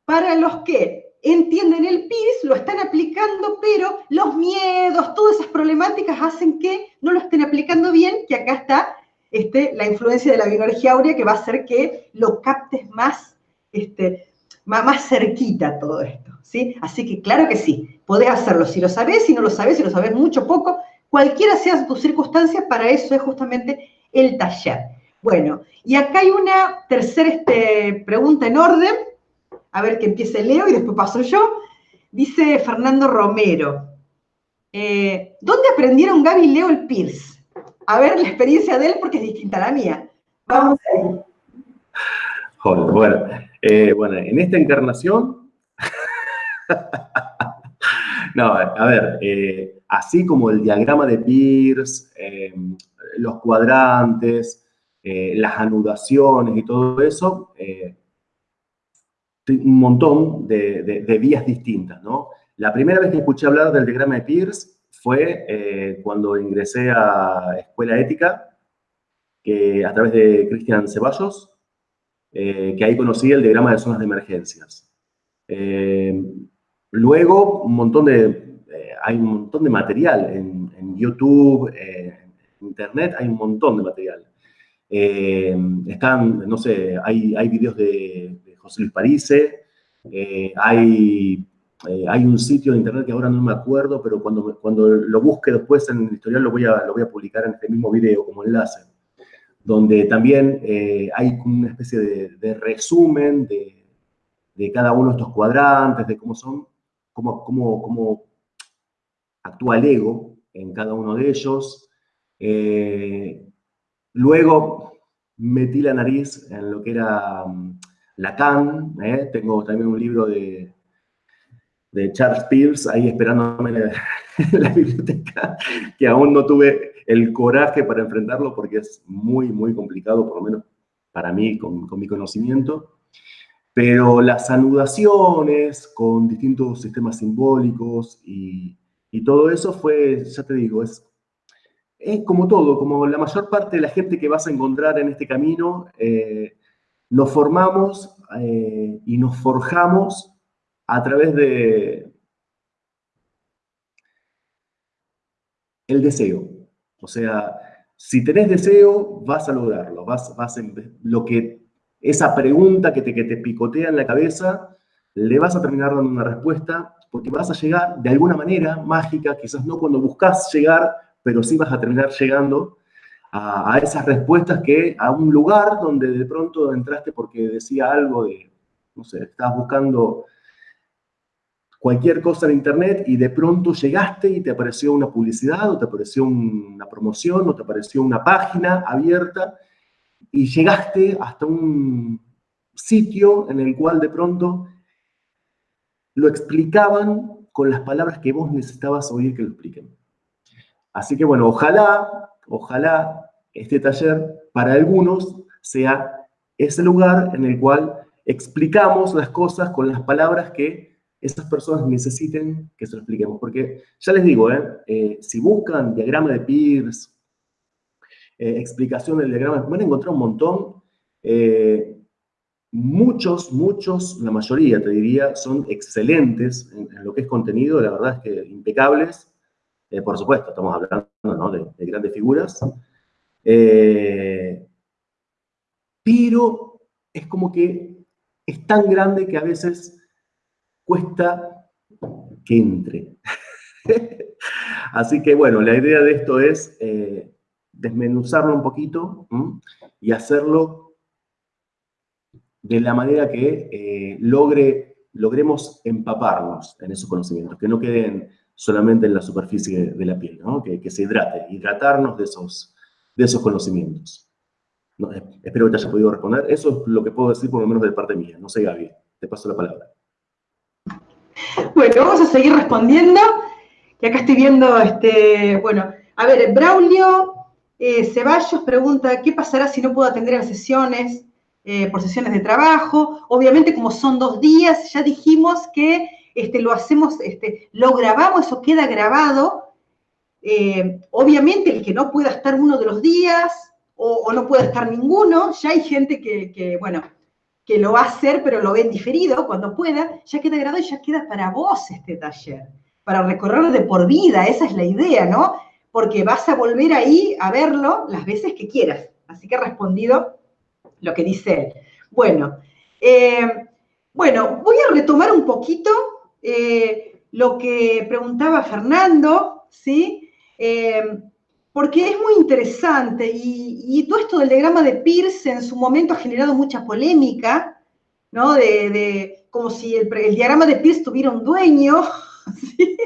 para los que entienden el PIRS, lo están aplicando, pero los miedos, todas esas problemáticas hacen que no lo estén aplicando bien, que acá está este, la influencia de la bioenergía áurea que va a hacer que lo captes más, este, más, más cerquita todo esto, ¿sí? Así que claro que sí, podés hacerlo, si lo sabés, si no lo sabés, si lo sabés mucho, poco, cualquiera sea tus circunstancias, para eso es justamente el taller. Bueno, y acá hay una tercera este, pregunta en orden, a ver que empiece Leo y después paso yo. Dice Fernando Romero. Eh, ¿Dónde aprendieron Gaby y Leo el Pierce? A ver la experiencia de él porque es distinta a la mía. Vamos a ir. bueno, eh, bueno, en esta encarnación, no, a ver, eh, así como el diagrama de Pierce, los cuadrantes, las anudaciones y todo eso, un montón de, vías distintas, ¿no? La primera vez que escuché hablar del diagrama de Pierce fue eh, cuando ingresé a Escuela Ética, que, a través de Cristian Ceballos, eh, que ahí conocí el diagrama de zonas de emergencias. Eh, luego, un montón de, hay un montón de material en, YouTube, en Internet, hay un montón de material. están, no sé, hay, hay videos de, de José Luis Parise, hay eh, hay un sitio de internet que ahora no me acuerdo, pero cuando, cuando lo busque después en el historial lo voy, a, lo voy a publicar en este mismo video como enlace, donde también eh, hay una especie de, resumen de, de, cada uno de estos cuadrantes, de cómo son, cómo, cómo, cómo actúa el ego en cada uno de ellos. Eh, luego metí la nariz en lo que era Lacan, tengo también un libro de de Charles Peirce ahí esperándome en la, biblioteca, que aún no tuve el coraje para enfrentarlo porque es muy, muy complicado, por lo menos para mí, con, mi conocimiento. Pero las anudaciones con distintos sistemas simbólicos y, todo eso fue, ya te digo, es, es, como todo, como la mayor parte de la gente que vas a encontrar en este camino, eh, nos formamos eh, y nos forjamos a través de el deseo. O sea, si tenés deseo, vas a lograrlo, vas, vas lo que, esa pregunta que te, que te picotea en la cabeza, le vas a terminar dando una respuesta, porque vas a llegar de alguna manera mágica, quizás no cuando buscas llegar, pero sí vas a terminar llegando a, esas respuestas que a un lugar donde de pronto entraste porque decía algo de, no sé, estabas buscando cualquier cosa en internet y de pronto llegaste y te apareció una publicidad o te apareció una promoción o te apareció una página abierta y llegaste hasta un sitio en el cual de pronto lo explicaban con las palabras que vos necesitabas oír que lo expliquen. Así que bueno, ojalá, ojalá este taller para algunos sea ese lugar en el cual explicamos las cosas con las palabras que esas personas necesiten que se lo expliquemos. Porque ya les digo, ¿eh? Eh, si buscan diagrama de Peirce, eh, explicación del diagrama, van a encontrar un montón. muchos, muchos, la mayoría te diría, son excelentes en, lo que es contenido, la verdad es que impecables. por supuesto, estamos hablando de, de, grandes figuras. pero es como que es tan grande que a veces cuesta que entre. Así que bueno, la idea de esto es eh, desmenuzarlo un poquito y hacerlo de la manera que eh, logre, logremos empaparnos en esos conocimientos, que no queden solamente en la superficie de la piel, que, se hidrate, hidratarnos de esos, de esos conocimientos. espero que te haya podido responder. Eso es lo que puedo decir por lo menos de parte mía. No sé, Gaby, te paso la palabra. Bueno, vamos a seguir respondiendo. Y acá estoy viendo, este, bueno, a ver, Braulio eh, Ceballos pregunta, ¿qué pasará si no puedo atender las sesiones eh, por sesiones de trabajo? Obviamente, como son dos días, ya dijimos que este, lo hacemos, este, lo grabamos, eso queda grabado. Eh, obviamente, el que no pueda estar uno de los días o, no pueda estar ninguno, ya hay gente que, que bueno, que lo va a hacer, pero lo ven diferido cuando pueda, ya queda grabado y ya queda para vos este taller, para recorrerlo de por vida, esa es la idea, ¿no? Porque vas a volver ahí a verlo las veces que quieras. Así que he respondido lo que dice él. Bueno, eh, bueno, voy a retomar un poquito eh, lo que preguntaba Fernando, ¿sí? Eh, porque es muy interesante y, todo esto del diagrama de Peirce en su momento ha generado mucha polémica, ¿no? De, como si el, diagrama de Peirce tuviera un dueño.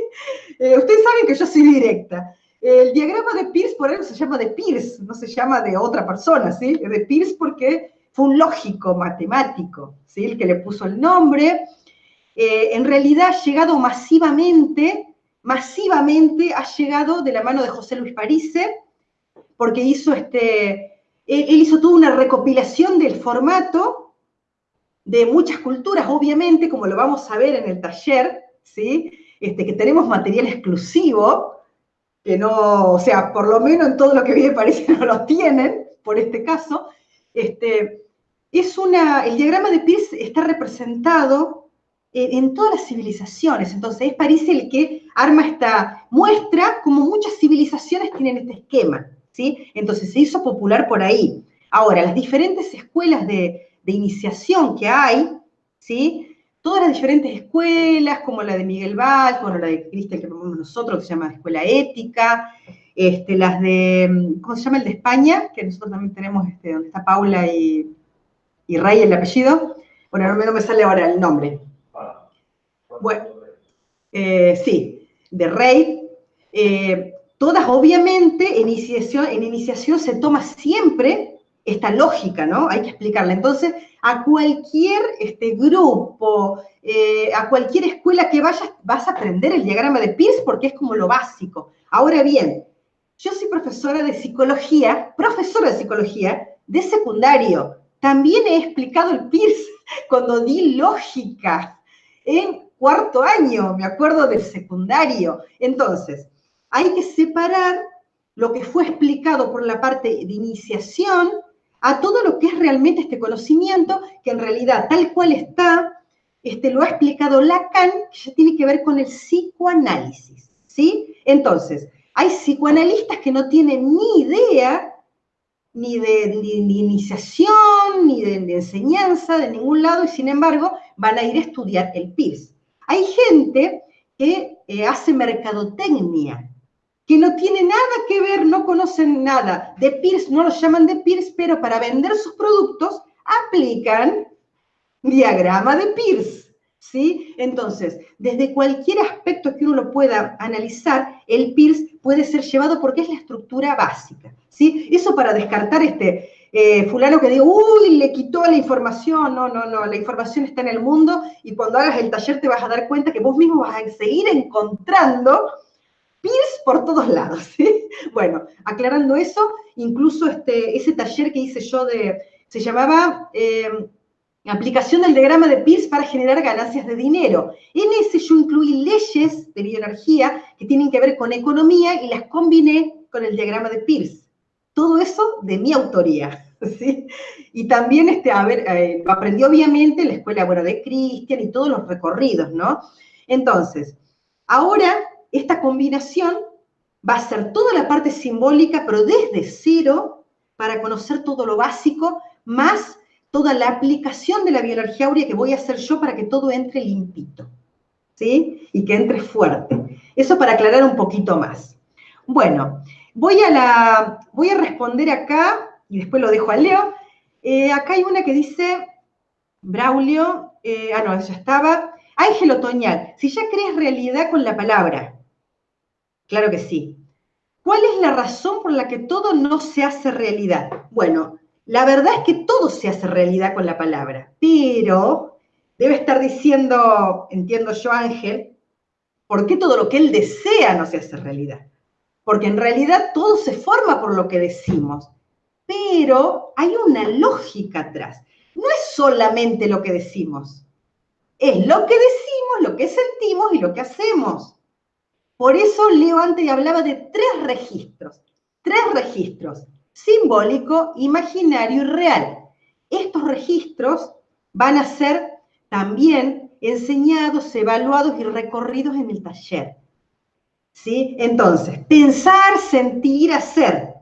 Eh, ustedes saben que yo soy directa. El diagrama de Peirce por eso se llama de Peirce, no se llama de otra persona, ¿sí? De Peirce porque fue un lógico matemático, ¿sí? El que le puso el nombre. Eh, en realidad ha llegado masivamente masivamente ha llegado de la mano de José Luis Parise, porque hizo este, él, hizo toda una recopilación del formato de muchas culturas, obviamente, como lo vamos a ver en el taller, ¿sí? Este, que tenemos material exclusivo, que no, o sea, por lo menos en todo lo que viene París no lo tienen, por este caso. Este, es una, el diagrama de Peirce está representado en todas las civilizaciones. Entonces es París el que arma esta muestra, como muchas civilizaciones tienen este esquema, ¿sí? Entonces se hizo popular por ahí. Ahora, las diferentes escuelas de, iniciación que hay, ¿sí? Todas las diferentes escuelas, como la de Miguel Valls, como la de Cristian que promovemos nosotros, que se llama Escuela Ética, este, las de, ¿cómo se llama el de España? Que nosotros también tenemos, este, donde está Paula y, y Rey, el apellido. Bueno, no me sale ahora el nombre. Bueno, eh, sí, de Rey. Eh, todas, obviamente, en iniciación, en iniciación se toma siempre esta lógica, ¿no? Hay que explicarla. Entonces, a cualquier este, grupo, eh, a cualquier escuela que vayas, vas a aprender el diagrama de Pierce porque es como lo básico. Ahora bien, yo soy profesora de psicología, profesora de psicología de secundario. También he explicado el Pierce cuando di lógica en cuarto año, me acuerdo del secundario. Entonces, hay que separar lo que fue explicado por la parte de iniciación a todo lo que es realmente este conocimiento, que en realidad tal cual está, este, lo ha explicado Lacan, que ya tiene que ver con el psicoanálisis, ¿sí? Entonces, hay psicoanalistas que no tienen ni idea ni de, iniciación, ni de, de, enseñanza, de ningún lado, y sin embargo van a ir a estudiar el PIRS. Hay gente que eh, hace mercadotecnia, que no tiene nada que ver, no conocen nada de Pierce, no lo llaman de Pierce, pero para vender sus productos aplican diagrama de Pierce. ¿Sí? Entonces, desde cualquier aspecto que uno lo pueda analizar, el Pierce puede ser llevado porque es la estructura básica. ¿sí? Eso para descartar este, eh, fulano que diga, uy, le quitó la información. No, no, no, la información está en el mundo y cuando hagas el taller te vas a dar cuenta que vos mismo vas a seguir encontrando Pierce por todos lados. ¿sí? Bueno, aclarando eso, incluso este, ese taller que hice yo de, se llamaba eh, aplicación del diagrama de Pierce para generar ganancias de dinero. En ese yo incluí leyes de bioenergía que tienen que ver con economía y las combiné con el diagrama de Pierce. Todo eso de mi autoría. Y también, este, eh, aprendió obviamente la escuela bueno, de Cristian y todos los recorridos, ¿no? Entonces, ahora esta combinación va a ser toda la parte simbólica, pero desde cero, para conocer todo lo básico, más toda la aplicación de la bioenergía áurea que voy a hacer yo para que todo entre limpito, ¿sí? Y que entre fuerte. Eso para aclarar un poquito más. Bueno, Voy a, la, voy a responder acá, y después lo dejo a Leo. Eh, acá hay una que dice, Braulio, eh, ah, no, ya estaba. Ángel Otoñal, si ya crees realidad con la palabra. Claro que sí. ¿Cuál es la razón por la que todo no se hace realidad? Bueno, la verdad es que todo se hace realidad con la palabra, pero debe estar diciendo, entiendo yo, Ángel, ¿por qué todo lo que él desea no se hace realidad? porque en realidad todo se forma por lo que decimos, pero hay una lógica atrás. No es solamente lo que decimos, es lo que decimos, lo que sentimos y lo que hacemos. Por eso Leo antes hablaba de tres registros, tres registros, simbólico, imaginario y real. Estos registros van a ser también enseñados, evaluados y recorridos en el taller. ¿Sí? Entonces, pensar, sentir, hacer.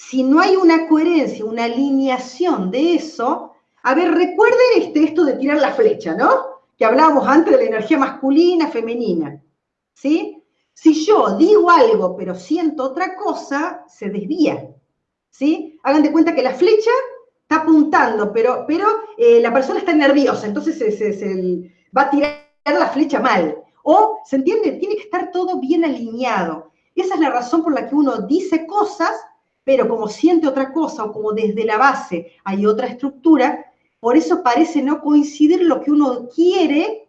Si no hay una coherencia, una alineación de eso, a ver, recuerden este, esto de tirar la flecha, ¿no? Que hablábamos antes de la energía masculina, femenina. ¿Sí? Si yo digo algo pero siento otra cosa, se desvía. ¿Sí? Hagan de cuenta que la flecha está apuntando, pero, pero eh, la persona está nerviosa, entonces se va a tirar la flecha mal. O, ¿se entiende? Tiene que estar todo bien alineado. Esa es la razón por la que uno dice cosas, pero como siente otra cosa o como desde la base hay otra estructura, por eso parece no coincidir lo que uno quiere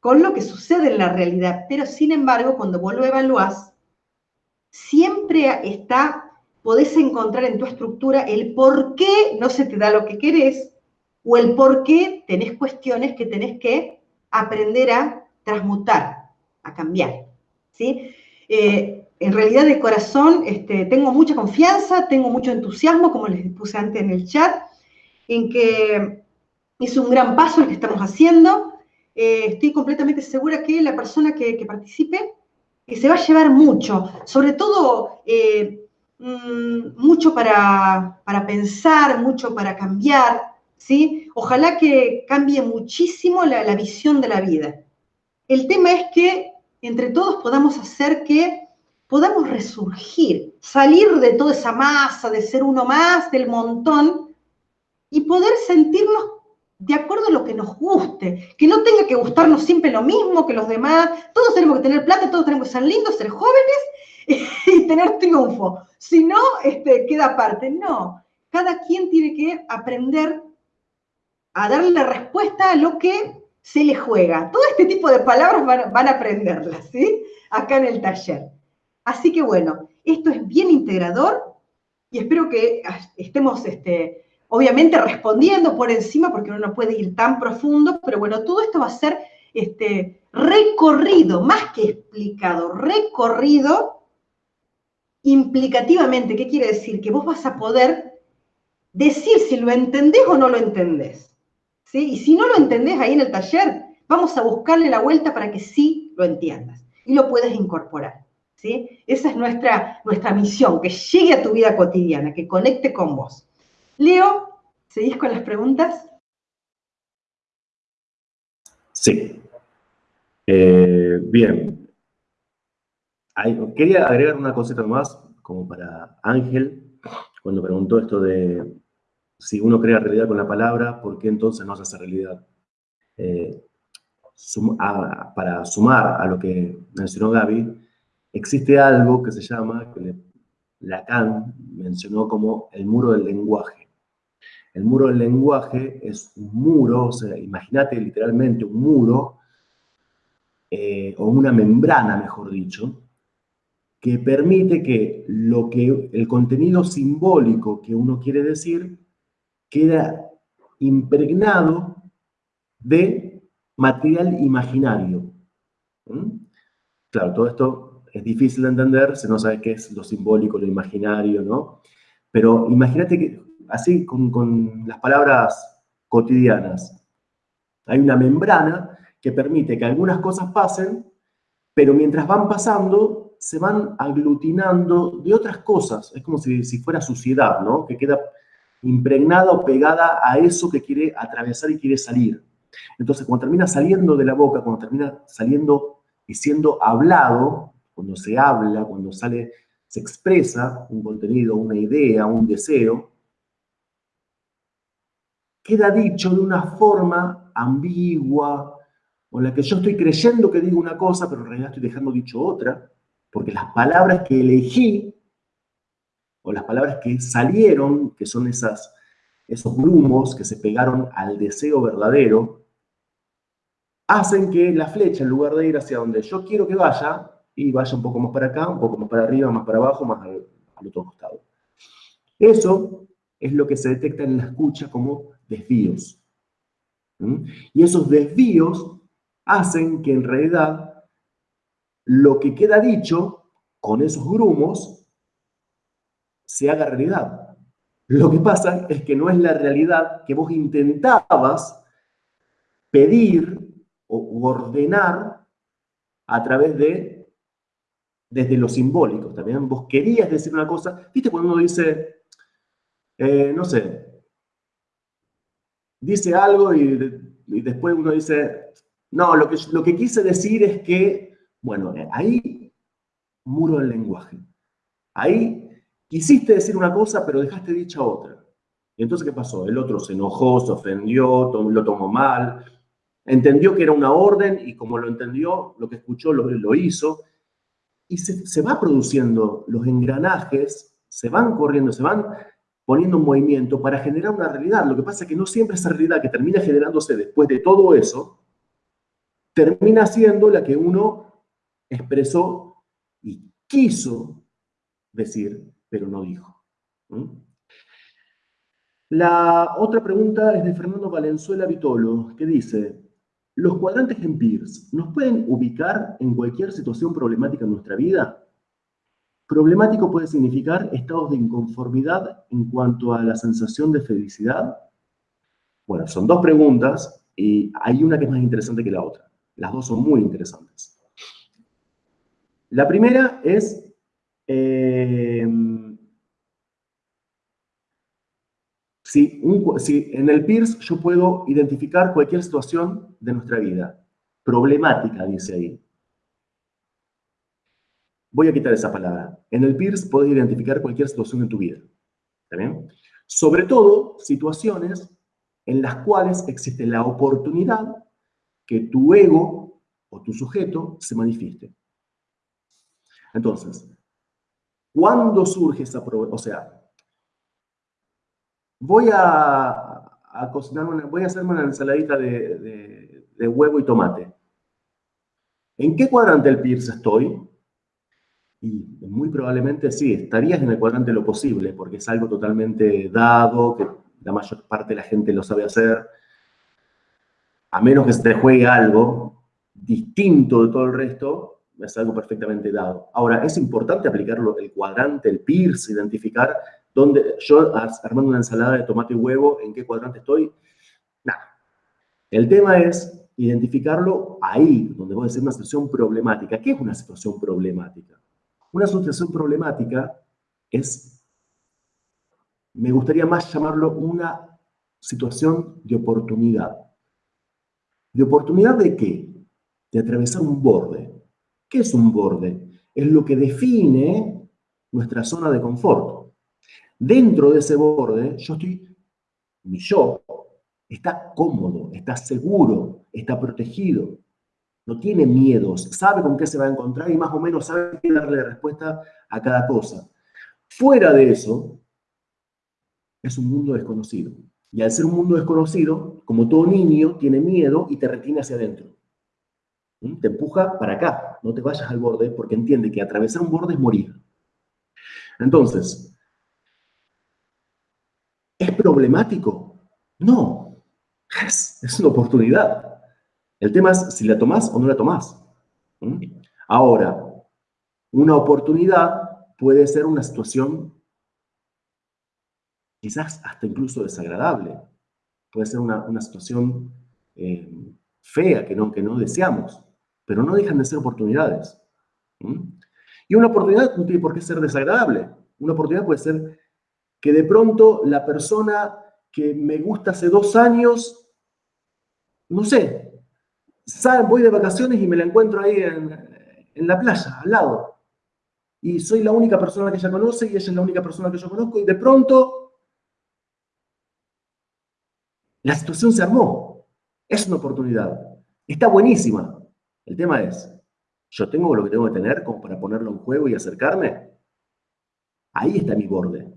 con lo que sucede en la realidad. Pero sin embargo, cuando vos lo evaluás, siempre está, podés encontrar en tu estructura el por qué no se te da lo que querés o el por qué tenés cuestiones que tenés que aprender a transmutar, a cambiar. ¿sí? Eh, en realidad de corazón este, tengo mucha confianza, tengo mucho entusiasmo, como les puse antes en el chat, en que es un gran paso el que estamos haciendo. eh, estoy completamente segura que la persona que, participe, que se va a llevar mucho, sobre todo eh, mm, mucho para, pensar, mucho para cambiar, ¿sí? Ojalá que cambie muchísimo la, la visión de la vida. El tema es que entre todos podamos hacer que podamos resurgir, salir de toda esa masa, de ser uno más, del montón, y poder sentirnos de acuerdo a lo que nos guste, que no tenga que gustarnos siempre lo mismo que los demás, todos tenemos que tener plata, todos tenemos que ser lindos, ser jóvenes y, tener triunfo, si no, este, queda aparte, no, cada quien tiene que aprender a darle respuesta a lo que se le juega. Todo este tipo de palabras van, a aprenderlas, ¿sí? Acá en el taller. Así que bueno, esto es bien integrador y espero que ah, estemos, este, obviamente, respondiendo por encima porque uno no puede ir tan profundo, pero bueno, todo esto va a ser este, recorrido, más que explicado, recorrido implicativamente. ¿Qué quiere decir? Que vos vas a poder decir si lo entendés o no lo entendés. Y si no lo entendés ahí en el taller, vamos a buscarle la vuelta para que sí lo entiendas y lo puedas incorporar. Esa es nuestra, nuestra misión, que llegue a tu vida cotidiana, que conecte con vos. Leo, ¿seguís con las preguntas? Sí. Eh, bien. quería agregar una cosita más, como para Ángel, cuando preguntó esto de si uno crea realidad con la palabra, ¿por qué entonces no se hace realidad? Eh, para sumar a lo que mencionó Gaby, existe algo que se llama, que Lacan mencionó como el muro del lenguaje. El muro del lenguaje es un muro, o sea, imagínate literalmente un muro, eh, o una membrana, mejor dicho, que permite que, lo que el contenido simbólico que uno quiere decir queda impregnado de material imaginario. ¿Mm? Claro, todo esto es difícil de entender si no sabes qué es lo simbólico, lo imaginario, ¿no? Pero imagínate que, así, con, con las palabras cotidianas, hay una membrana que permite que algunas cosas pasen, pero mientras van pasando, se van aglutinando de otras cosas. Es como si, si fuera suciedad, ¿no? Que queda impregnada o pegada a eso que quiere atravesar y quiere salir. Entonces, cuando termina saliendo de la boca, cuando termina saliendo y siendo hablado, cuando se habla, cuando sale, se expresa un contenido, una idea, un deseo, queda dicho de una forma ambigua, o la que yo estoy creyendo que digo una cosa, pero en realidad estoy dejando dicho otra, porque las palabras que elegí o las palabras que salieron, que son esas, esos grumos que se pegaron al deseo verdadero, hacen que la flecha, en lugar de ir hacia donde yo quiero que vaya, y vaya un poco más para acá, un poco más para arriba, más para abajo, más al, otro costado. Eso es lo que se detecta en la escucha como desvíos. Y esos desvíos hacen que en realidad lo que queda dicho con esos grumos se haga realidad. Lo que pasa es que no es la realidad que vos intentabas pedir o ordenar a través de, desde lo simbólico. También vos querías decir una cosa, viste cuando uno dice, eh, no sé, dice algo y, después uno dice, no, lo que, lo que quise decir es que, bueno, ahí muro el lenguaje. Ahí Quisiste decir una cosa, pero dejaste dicha otra. Y entonces, ¿qué pasó? El otro se enojó, se ofendió, lo tomó mal, entendió que era una orden y como lo entendió, lo que escuchó lo hizo. Y se, se va produciendo los engranajes, se van corriendo, se van poniendo en movimiento para generar una realidad. Lo que pasa es que no siempre esa realidad que termina generándose después de todo eso, termina siendo la que uno expresó y quiso decir pero no dijo. La otra pregunta es de Fernando Valenzuela Vitolo, que dice, ¿los cuadrantes en PIRS nos pueden ubicar en cualquier situación problemática en nuestra vida? Problemático puede significar estados de inconformidad en cuanto a la sensación de felicidad. Bueno, son dos preguntas Y hay una que es más interesante que la otra. Las dos son muy interesantes. La primera es eh, si, en el PIRS yo puedo identificar cualquier situación de nuestra vida, problemática, dice ahí. Voy a quitar esa palabra. En el PIRS puedes identificar cualquier situación en tu vida. ¿Está bien? Sobre todo, situaciones en las cuales existe la oportunidad que tu ego o tu sujeto se manifieste. Entonces, ¿cuándo surge esa O sea, voy a, cocinar voy a hacerme una ensaladita de, huevo y tomate. ¿En qué cuadrante del PIRS estoy? Y muy probablemente sí, estarías en el cuadrante lo posible, porque es algo totalmente dado, que la mayor parte de la gente lo sabe hacer. A menos que se te juegue algo distinto de todo el resto, es algo perfectamente dado. Ahora, es importante aplicarlo, el cuadrante, el PIRS, identificar yo armando una ensalada de tomate y huevo, ¿en qué cuadrante estoy? Nada. El tema es identificarlo ahí, donde puede ser una situación problemática. ¿Qué es una situación problemática? Una situación problemática es, me gustaría más llamarlo una situación de oportunidad. ¿De oportunidad de qué? De atravesar un borde. ¿Qué es un borde? Es lo que define nuestra zona de confort. Dentro de ese borde, yo estoy, mi yo, está cómodo, está seguro, está protegido no tiene miedos, sabe con qué se va a encontrar y más o menos sabe qué darle respuesta a cada cosa. Fuera de eso, es un mundo desconocido. Y al ser un mundo desconocido, como todo niño, tiene miedo y te retiene hacia adentro. ¿Mm? Te empuja para acá, no te vayas al borde porque entiende que atravesar un borde es morir. Entonces, ¿es problemático? No, es, es una oportunidad. El tema es si la tomás o no la tomás. ¿Mm? Ahora, una oportunidad puede ser una situación quizás hasta incluso desagradable. Puede ser una, situación eh, fea que no, que no deseamos, pero no dejan de ser oportunidades. ¿Mm? Y una oportunidad no tiene por qué ser desagradable. Una oportunidad puede ser que de pronto la persona que me gusta hace dos años, no sé, voy de vacaciones y me la encuentro ahí en, la playa, al lado. Y soy la única persona que ella conoce y ella es la única persona que yo conozco y de pronto la situación se armó. Es una oportunidad. Está buenísima. El tema es, ¿yo tengo lo que tengo que tener para ponerlo en juego y acercarme? Ahí está mi borde.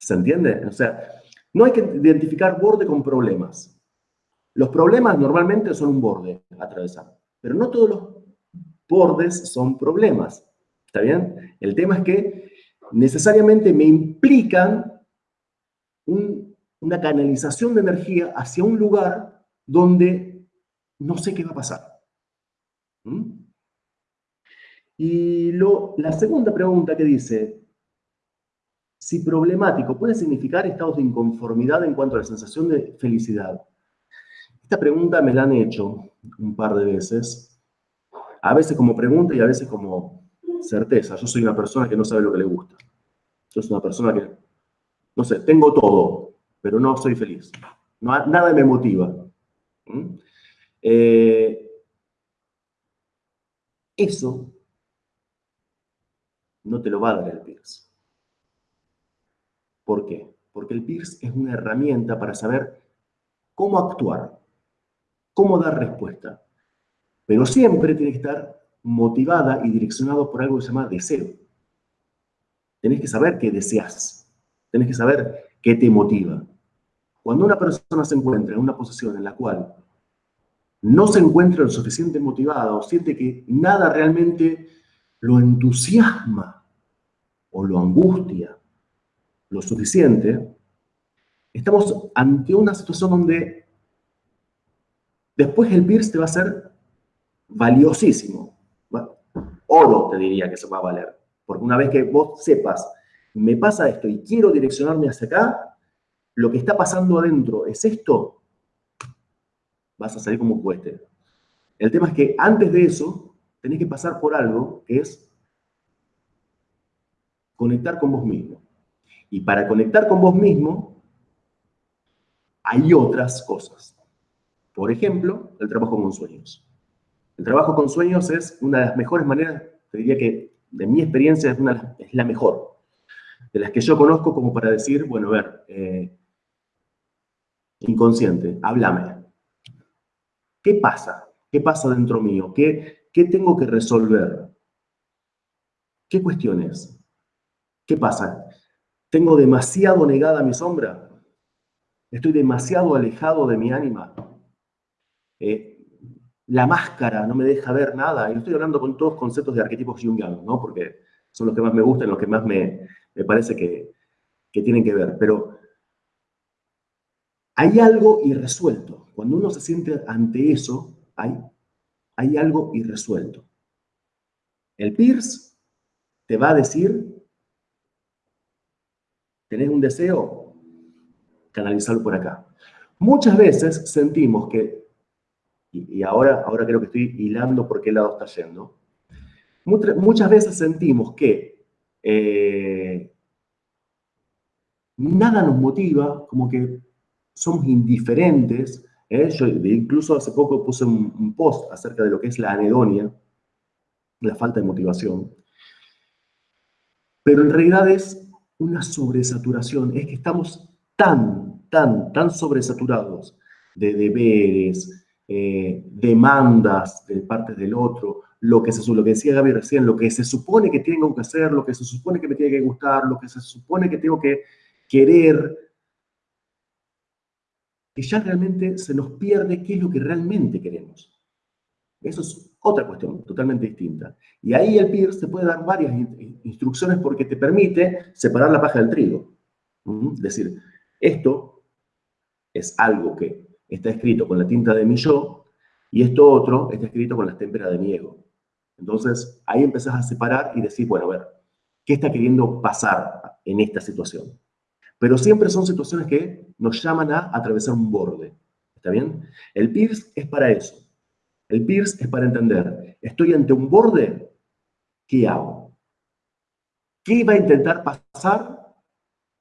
¿Se entiende? O sea, no hay que identificar borde con problemas. Los problemas normalmente son un borde a atravesar, pero no todos los bordes son problemas. ¿Está bien? El tema es que necesariamente me implican una canalización de energía hacia un lugar donde no sé qué va a pasar. Y la segunda pregunta que dice, si problemático puede significar estados de inconformidad en cuanto a la sensación de felicidad. Esta pregunta me la han hecho un par de veces, a veces como pregunta y a veces como certeza. Yo soy una persona que no sabe lo que le gusta. Yo soy una persona que, no sé, tengo todo, pero no soy feliz. nada me motiva. ¿Mm? Eh, eso no te lo va a dar el. ¿Por qué? Porque el PIRS es una herramienta para saber cómo actuar cómo dar respuesta. Pero siempre tiene que estar motivada y direccionado por algo que se llama deseo. Tenés que saber qué deseas. Tenés que saber qué te motiva. Cuando una persona se encuentra en una posición en la cual no se encuentra lo suficiente motivada o siente que nada realmente lo entusiasma o lo angustia lo suficiente, estamos ante una situación donde Después el PIRS te va a ser valiosísimo. Oro te diría que se va a valer. Porque una vez que vos sepas, me pasa esto y quiero direccionarme hacia acá, lo que está pasando adentro es esto, vas a salir como cueste. El tema es que antes de eso, tenés que pasar por algo que es conectar con vos mismo. Y para conectar con vos mismo, hay otras cosas. Por ejemplo, el trabajo con sueños. El trabajo con sueños es una de las mejores maneras, te diría que de mi experiencia es, una, es la mejor, de las que yo conozco como para decir, bueno, a ver, eh, inconsciente, háblame. ¿Qué pasa? ¿Qué pasa dentro mío? ¿Qué, ¿Qué tengo que resolver? ¿Qué cuestiones? ¿Qué pasa? ¿Tengo demasiado negada mi sombra? ¿Estoy demasiado alejado de mi ánima? Eh, la máscara no me deja ver nada. Y estoy hablando con todos conceptos de arquetipos jungianos, ¿no? Porque son los que más me gustan, los que más me, parece que, que tienen que ver. Pero hay algo irresuelto. Cuando uno se siente ante eso, hay, hay algo irresuelto. El Pierce te va a decir ¿Tenés un deseo? Canalizarlo por acá. Muchas veces sentimos que, y ahora, ahora creo que estoy hilando por qué lado está yendo, muchas veces sentimos que eh, nada nos motiva, como que somos indiferentes. ¿eh? Yo incluso hace poco puse un, post acerca de lo que es la anedonia, la falta de motivación. Pero en realidad es una sobresaturación, es que estamos tan, tan, tan sobresaturados de deberes, eh, demandas de parte del otro, lo que, se, lo que decía Gaby recién, lo que se supone que tengo que hacer, lo que se supone que me tiene que gustar, lo que se supone que tengo que querer, que ya realmente se nos pierde qué es lo que realmente queremos. Eso es otra cuestión totalmente distinta. Y ahí el PIR se puede dar varias instrucciones porque te permite separar la paja del trigo. Es decir, esto es algo que está escrito con la tinta de mi yo y esto otro está escrito con la témpera de mi ego. Entonces, ahí empezás a separar y decir, bueno, a ver, ¿qué está queriendo pasar en esta situación? Pero siempre son situaciones que nos llaman a atravesar un borde. ¿Está bien? El PIRS es para eso el PIRS es para entender, estoy ante un borde, ¿qué hago? ¿Qué va a intentar pasar?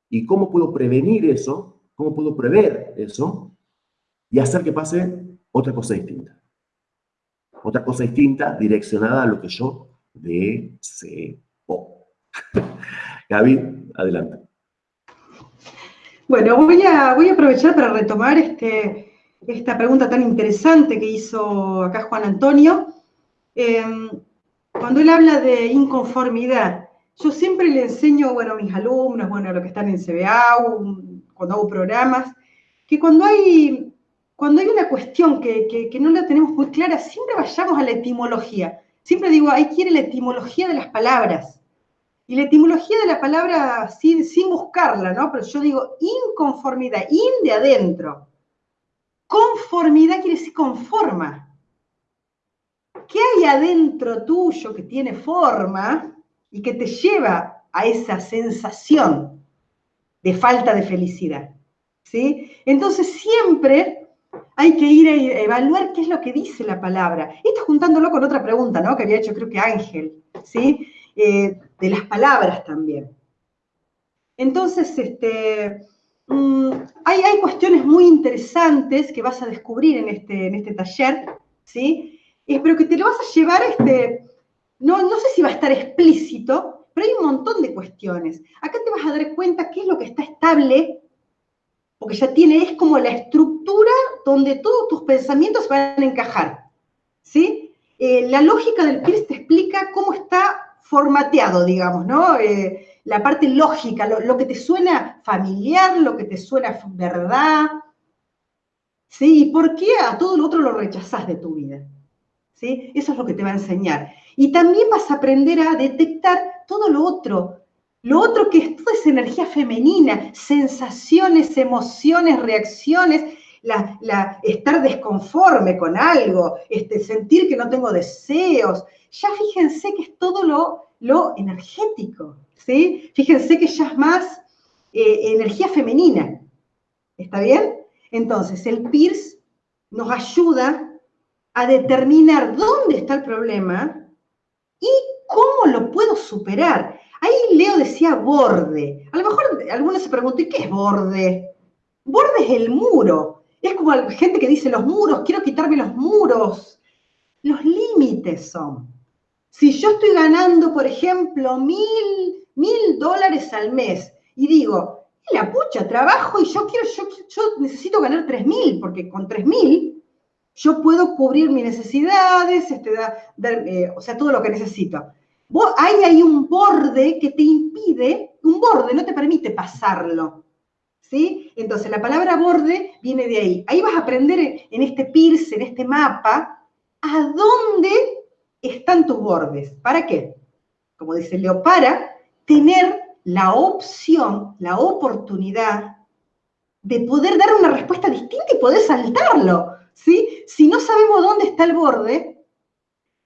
¿Y cómo puedo prevenir eso? ¿Cómo puedo prever eso? Y hacer que pase otra cosa distinta. Otra cosa distinta direccionada a lo que yo deseo. Gaby, adelante. Bueno, voy a, voy a aprovechar para retomar este, esta pregunta tan interesante que hizo acá Juan Antonio. Em, cuando él habla de inconformidad, yo siempre le enseño, bueno, a mis alumnos, bueno, a los que están en CBA, cuando hago programas, que cuando hay, cuando hay una cuestión que, no la tenemos muy clara, siempre vayamos a la etimología. Siempre digo, hay que ir a la etimología de las palabras. Y la etimología de la palabra sin, sin buscarla, ¿no? Pero yo digo inconformidad, in de adentro. Conformidad quiere decir conforma. ¿Qué hay adentro tuyo que tiene forma y que te lleva a esa sensación de falta de felicidad? ¿Sí? Entonces siempre hay que ir a evaluar qué es lo que dice la palabra. Esto juntándolo con otra pregunta, ¿no? Que había hecho creo que Ángel, ¿sí? Eh, de las palabras también. Entonces, este, Mm, hay, hay, cuestiones muy interesantes que vas a descubrir en este, en este taller, ¿sí? Eh, pero que te lo vas a llevar, este, no, no sé si va a estar explícito, pero hay un montón de cuestiones. Acá te vas a dar cuenta qué es lo que está estable, porque ya tiene, es como la estructura donde todos tus pensamientos van a encajar, ¿sí? Eh, la lógica del PIRS te explica cómo está formateado, digamos, ¿no? Eh, la parte lógica, lo, que te suena familiar, lo que te suena verdad. ¿Sí? ¿Y por qué a todo lo otro lo rechazás de tu vida? ¿Sí? Eso es lo que te va a enseñar. Y también vas a aprender a detectar todo lo otro. Lo otro que es toda esa energía femenina, sensaciones, emociones, reacciones, estar desconforme con algo, este, sentir que no tengo deseos. Ya fíjense que es todo lo, lo energético. ¿sí? Fíjense que ya es más eh, energía femenina. ¿Está bien? Entonces, el PIRS nos ayuda a determinar dónde está el problema y cómo lo puedo superar. Ahí Leo decía borde. A lo mejor algunos se preguntan, ¿qué es borde? Borde es el muro. Es como gente que dice los muros, quiero quitarme los muros. Los límites son. Si yo estoy ganando, por ejemplo, mil, mil dólares al mes y digo, la pucha, trabajo y yo quiero, yo, necesito ganar tres mil, porque con tres mil yo puedo cubrir mis necesidades, este, eh, o sea, todo lo que necesito. hay ahí un borde que te impide, un borde no te permite pasarlo. ¿Sí? Entonces, la palabra borde viene de ahí. Ahí vas a aprender en este pierce, en este mapa, a dónde están tus bordes. ¿Para qué? Como dice Leo, para tener la opción, la oportunidad de poder dar una respuesta distinta y poder saltarlo. Si no sabemos dónde está el borde,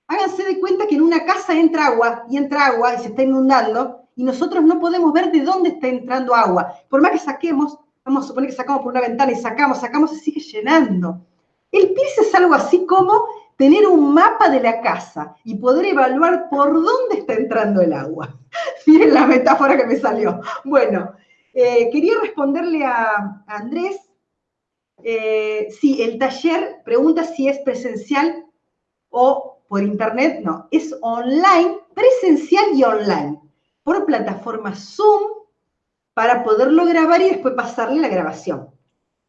háganse de cuenta que en una casa entra agua y entra agua y se está inundando y nosotros no podemos ver de dónde está entrando agua. Por más que saquemos, vamos a suponer que sacamos por una ventana y sacamos, sacamos, se sigue llenando. El pis es algo así como tener un mapa de la casa y poder evaluar por dónde está entrando el agua. Miren la metáfora que me salió. Bueno, eh, quería responderle a, Andrés. Eh, sí, el taller pregunta si es presencial o por internet. No, es online, presencial y online, por plataforma Zoom para poderlo grabar y después pasarle la grabación.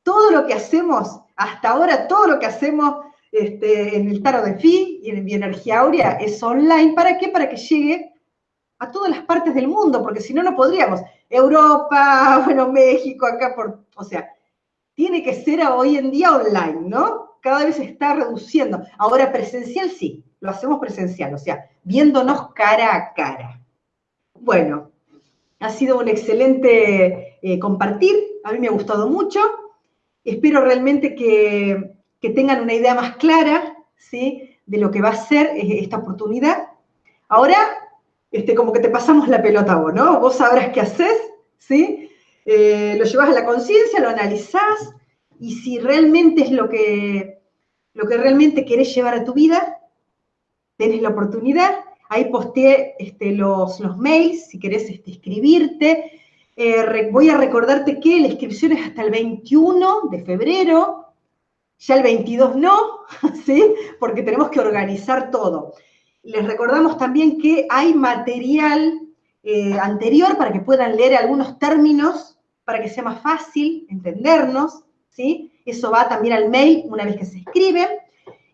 Todo lo que hacemos, hasta ahora, todo lo que hacemos este, en el Taro de Fi y en Bioenergía Aurea es online. ¿Para qué? Para que llegue a todas las partes del mundo, porque si no, no podríamos. Europa, bueno, México, acá, por, o sea, tiene que ser hoy en día online, ¿no? Cada vez se está reduciendo. Ahora presencial sí, lo hacemos presencial, o sea, viéndonos cara a cara. Bueno, ha sido un excelente eh, compartir, a mí me ha gustado mucho. Espero realmente que que tengan una idea más clara ¿sí? de lo que va a ser esta oportunidad. Ahora, este, como que te pasamos la pelota vos, ¿no? Vos sabrás qué haces, ¿sí? Eh, lo llevas a la conciencia, lo analizás, y si realmente es lo que, lo que realmente querés llevar a tu vida, tenés la oportunidad. Ahí posteé este, los, los mails, si querés este, escribirte. Eh, voy a recordarte que la inscripción es hasta el 21 de febrero, ya el 22 no, ¿sí? Porque tenemos que organizar todo. Les recordamos también que hay material eh, anterior para que puedan leer algunos términos, para que sea más fácil entendernos, ¿sí? Eso va también al mail una vez que se escribe.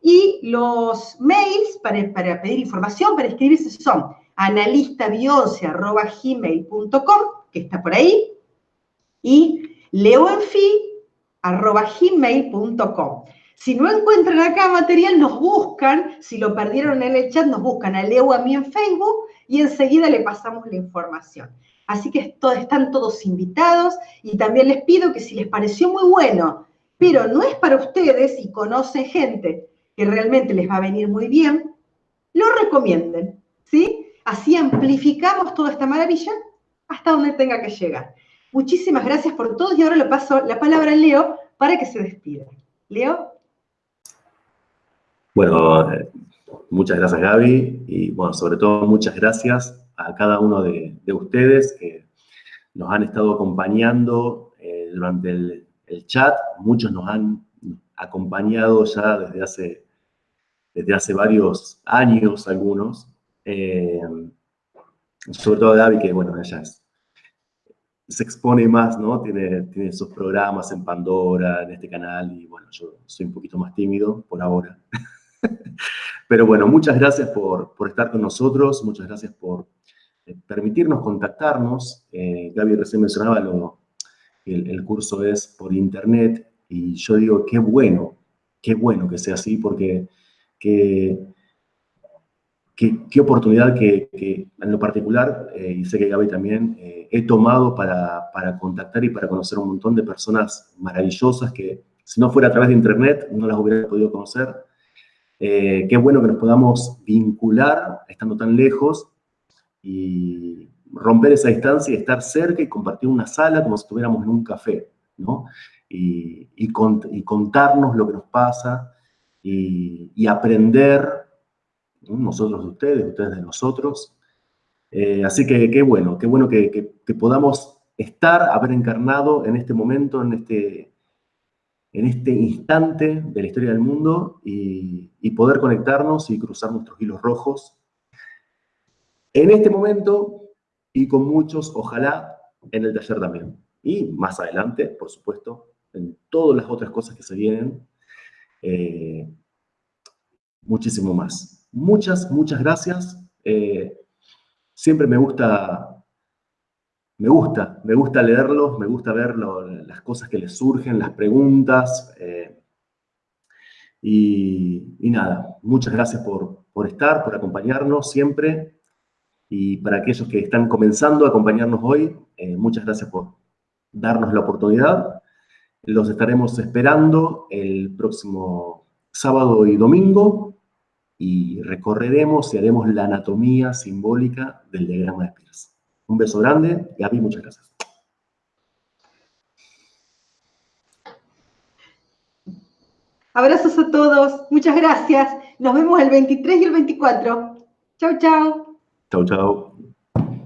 Y los mails para, para pedir información, para inscribirse, son analistabionce.gmail.com, que está por ahí, y leoenfi arroba gmail.com. Si no encuentran acá material, nos buscan, si lo perdieron en el chat, nos buscan a Leo a mí en Facebook y enseguida le pasamos la información. Así que están todos invitados y también les pido que si les pareció muy bueno, pero no es para ustedes y conocen gente que realmente les va a venir muy bien, lo recomienden, ¿sí? Así amplificamos toda esta maravilla hasta donde tenga que llegar. Muchísimas gracias por todo y ahora le paso la palabra a Leo para que se despida. Leo. Bueno, eh, muchas gracias Gaby y bueno, sobre todo muchas gracias a cada uno de, ustedes que nos han estado acompañando eh, durante el, chat. Muchos nos han acompañado ya desde hace, desde hace varios años algunos. Eh, sobre todo Gaby, que bueno, ella es se expone más, ¿no? Tiene, tiene sus programas en Pandora, en este canal, y bueno, yo soy un poquito más tímido por ahora. Pero bueno, muchas gracias por, por, estar con nosotros, muchas gracias por eh, permitirnos contactarnos. Eh, Gaby recién mencionaba lo, el, el curso es por internet, y yo digo, qué bueno, qué bueno que sea así, porque que qué, oportunidad que, en lo particular, eh, y sé que Gaby también, eh, he tomado para, para, contactar y para conocer un montón de personas maravillosas que si no fuera a través de internet no las hubiera podido conocer. Eh, qué bueno que nos podamos vincular estando tan lejos y romper esa distancia y estar cerca y compartir una sala como si estuviéramos en un café, ¿no? y, contarnos lo que nos pasa y, aprender, nosotros de ustedes, ustedes de nosotros. Eh, así que qué bueno, qué bueno que, podamos estar, haber encarnado en este momento, en este, en este instante de la historia del mundo y, poder conectarnos y cruzar nuestros hilos rojos en este momento y con muchos, ojalá, en el taller también. Y más adelante, por supuesto, en todas las otras cosas que se vienen, eh, muchísimo más. Muchas, muchas gracias. Eh, siempre me gusta, me gusta, me gusta leerlos, me gusta ver las cosas que les surgen, las preguntas. Eh, y, nada, muchas gracias por, estar, por acompañarnos siempre. Y para aquellos que están comenzando a acompañarnos hoy, muchas gracias por darnos la oportunidad los estaremos esperando el próximo sábado y domingo y recorreremos y haremos la anatomía simbólica del diagrama de Pierce. Un beso grande, Gaby, muchas gracias. Abrazos a todos, muchas gracias. Nos vemos el 23 y el 24. Chau, chau. Chau, chau.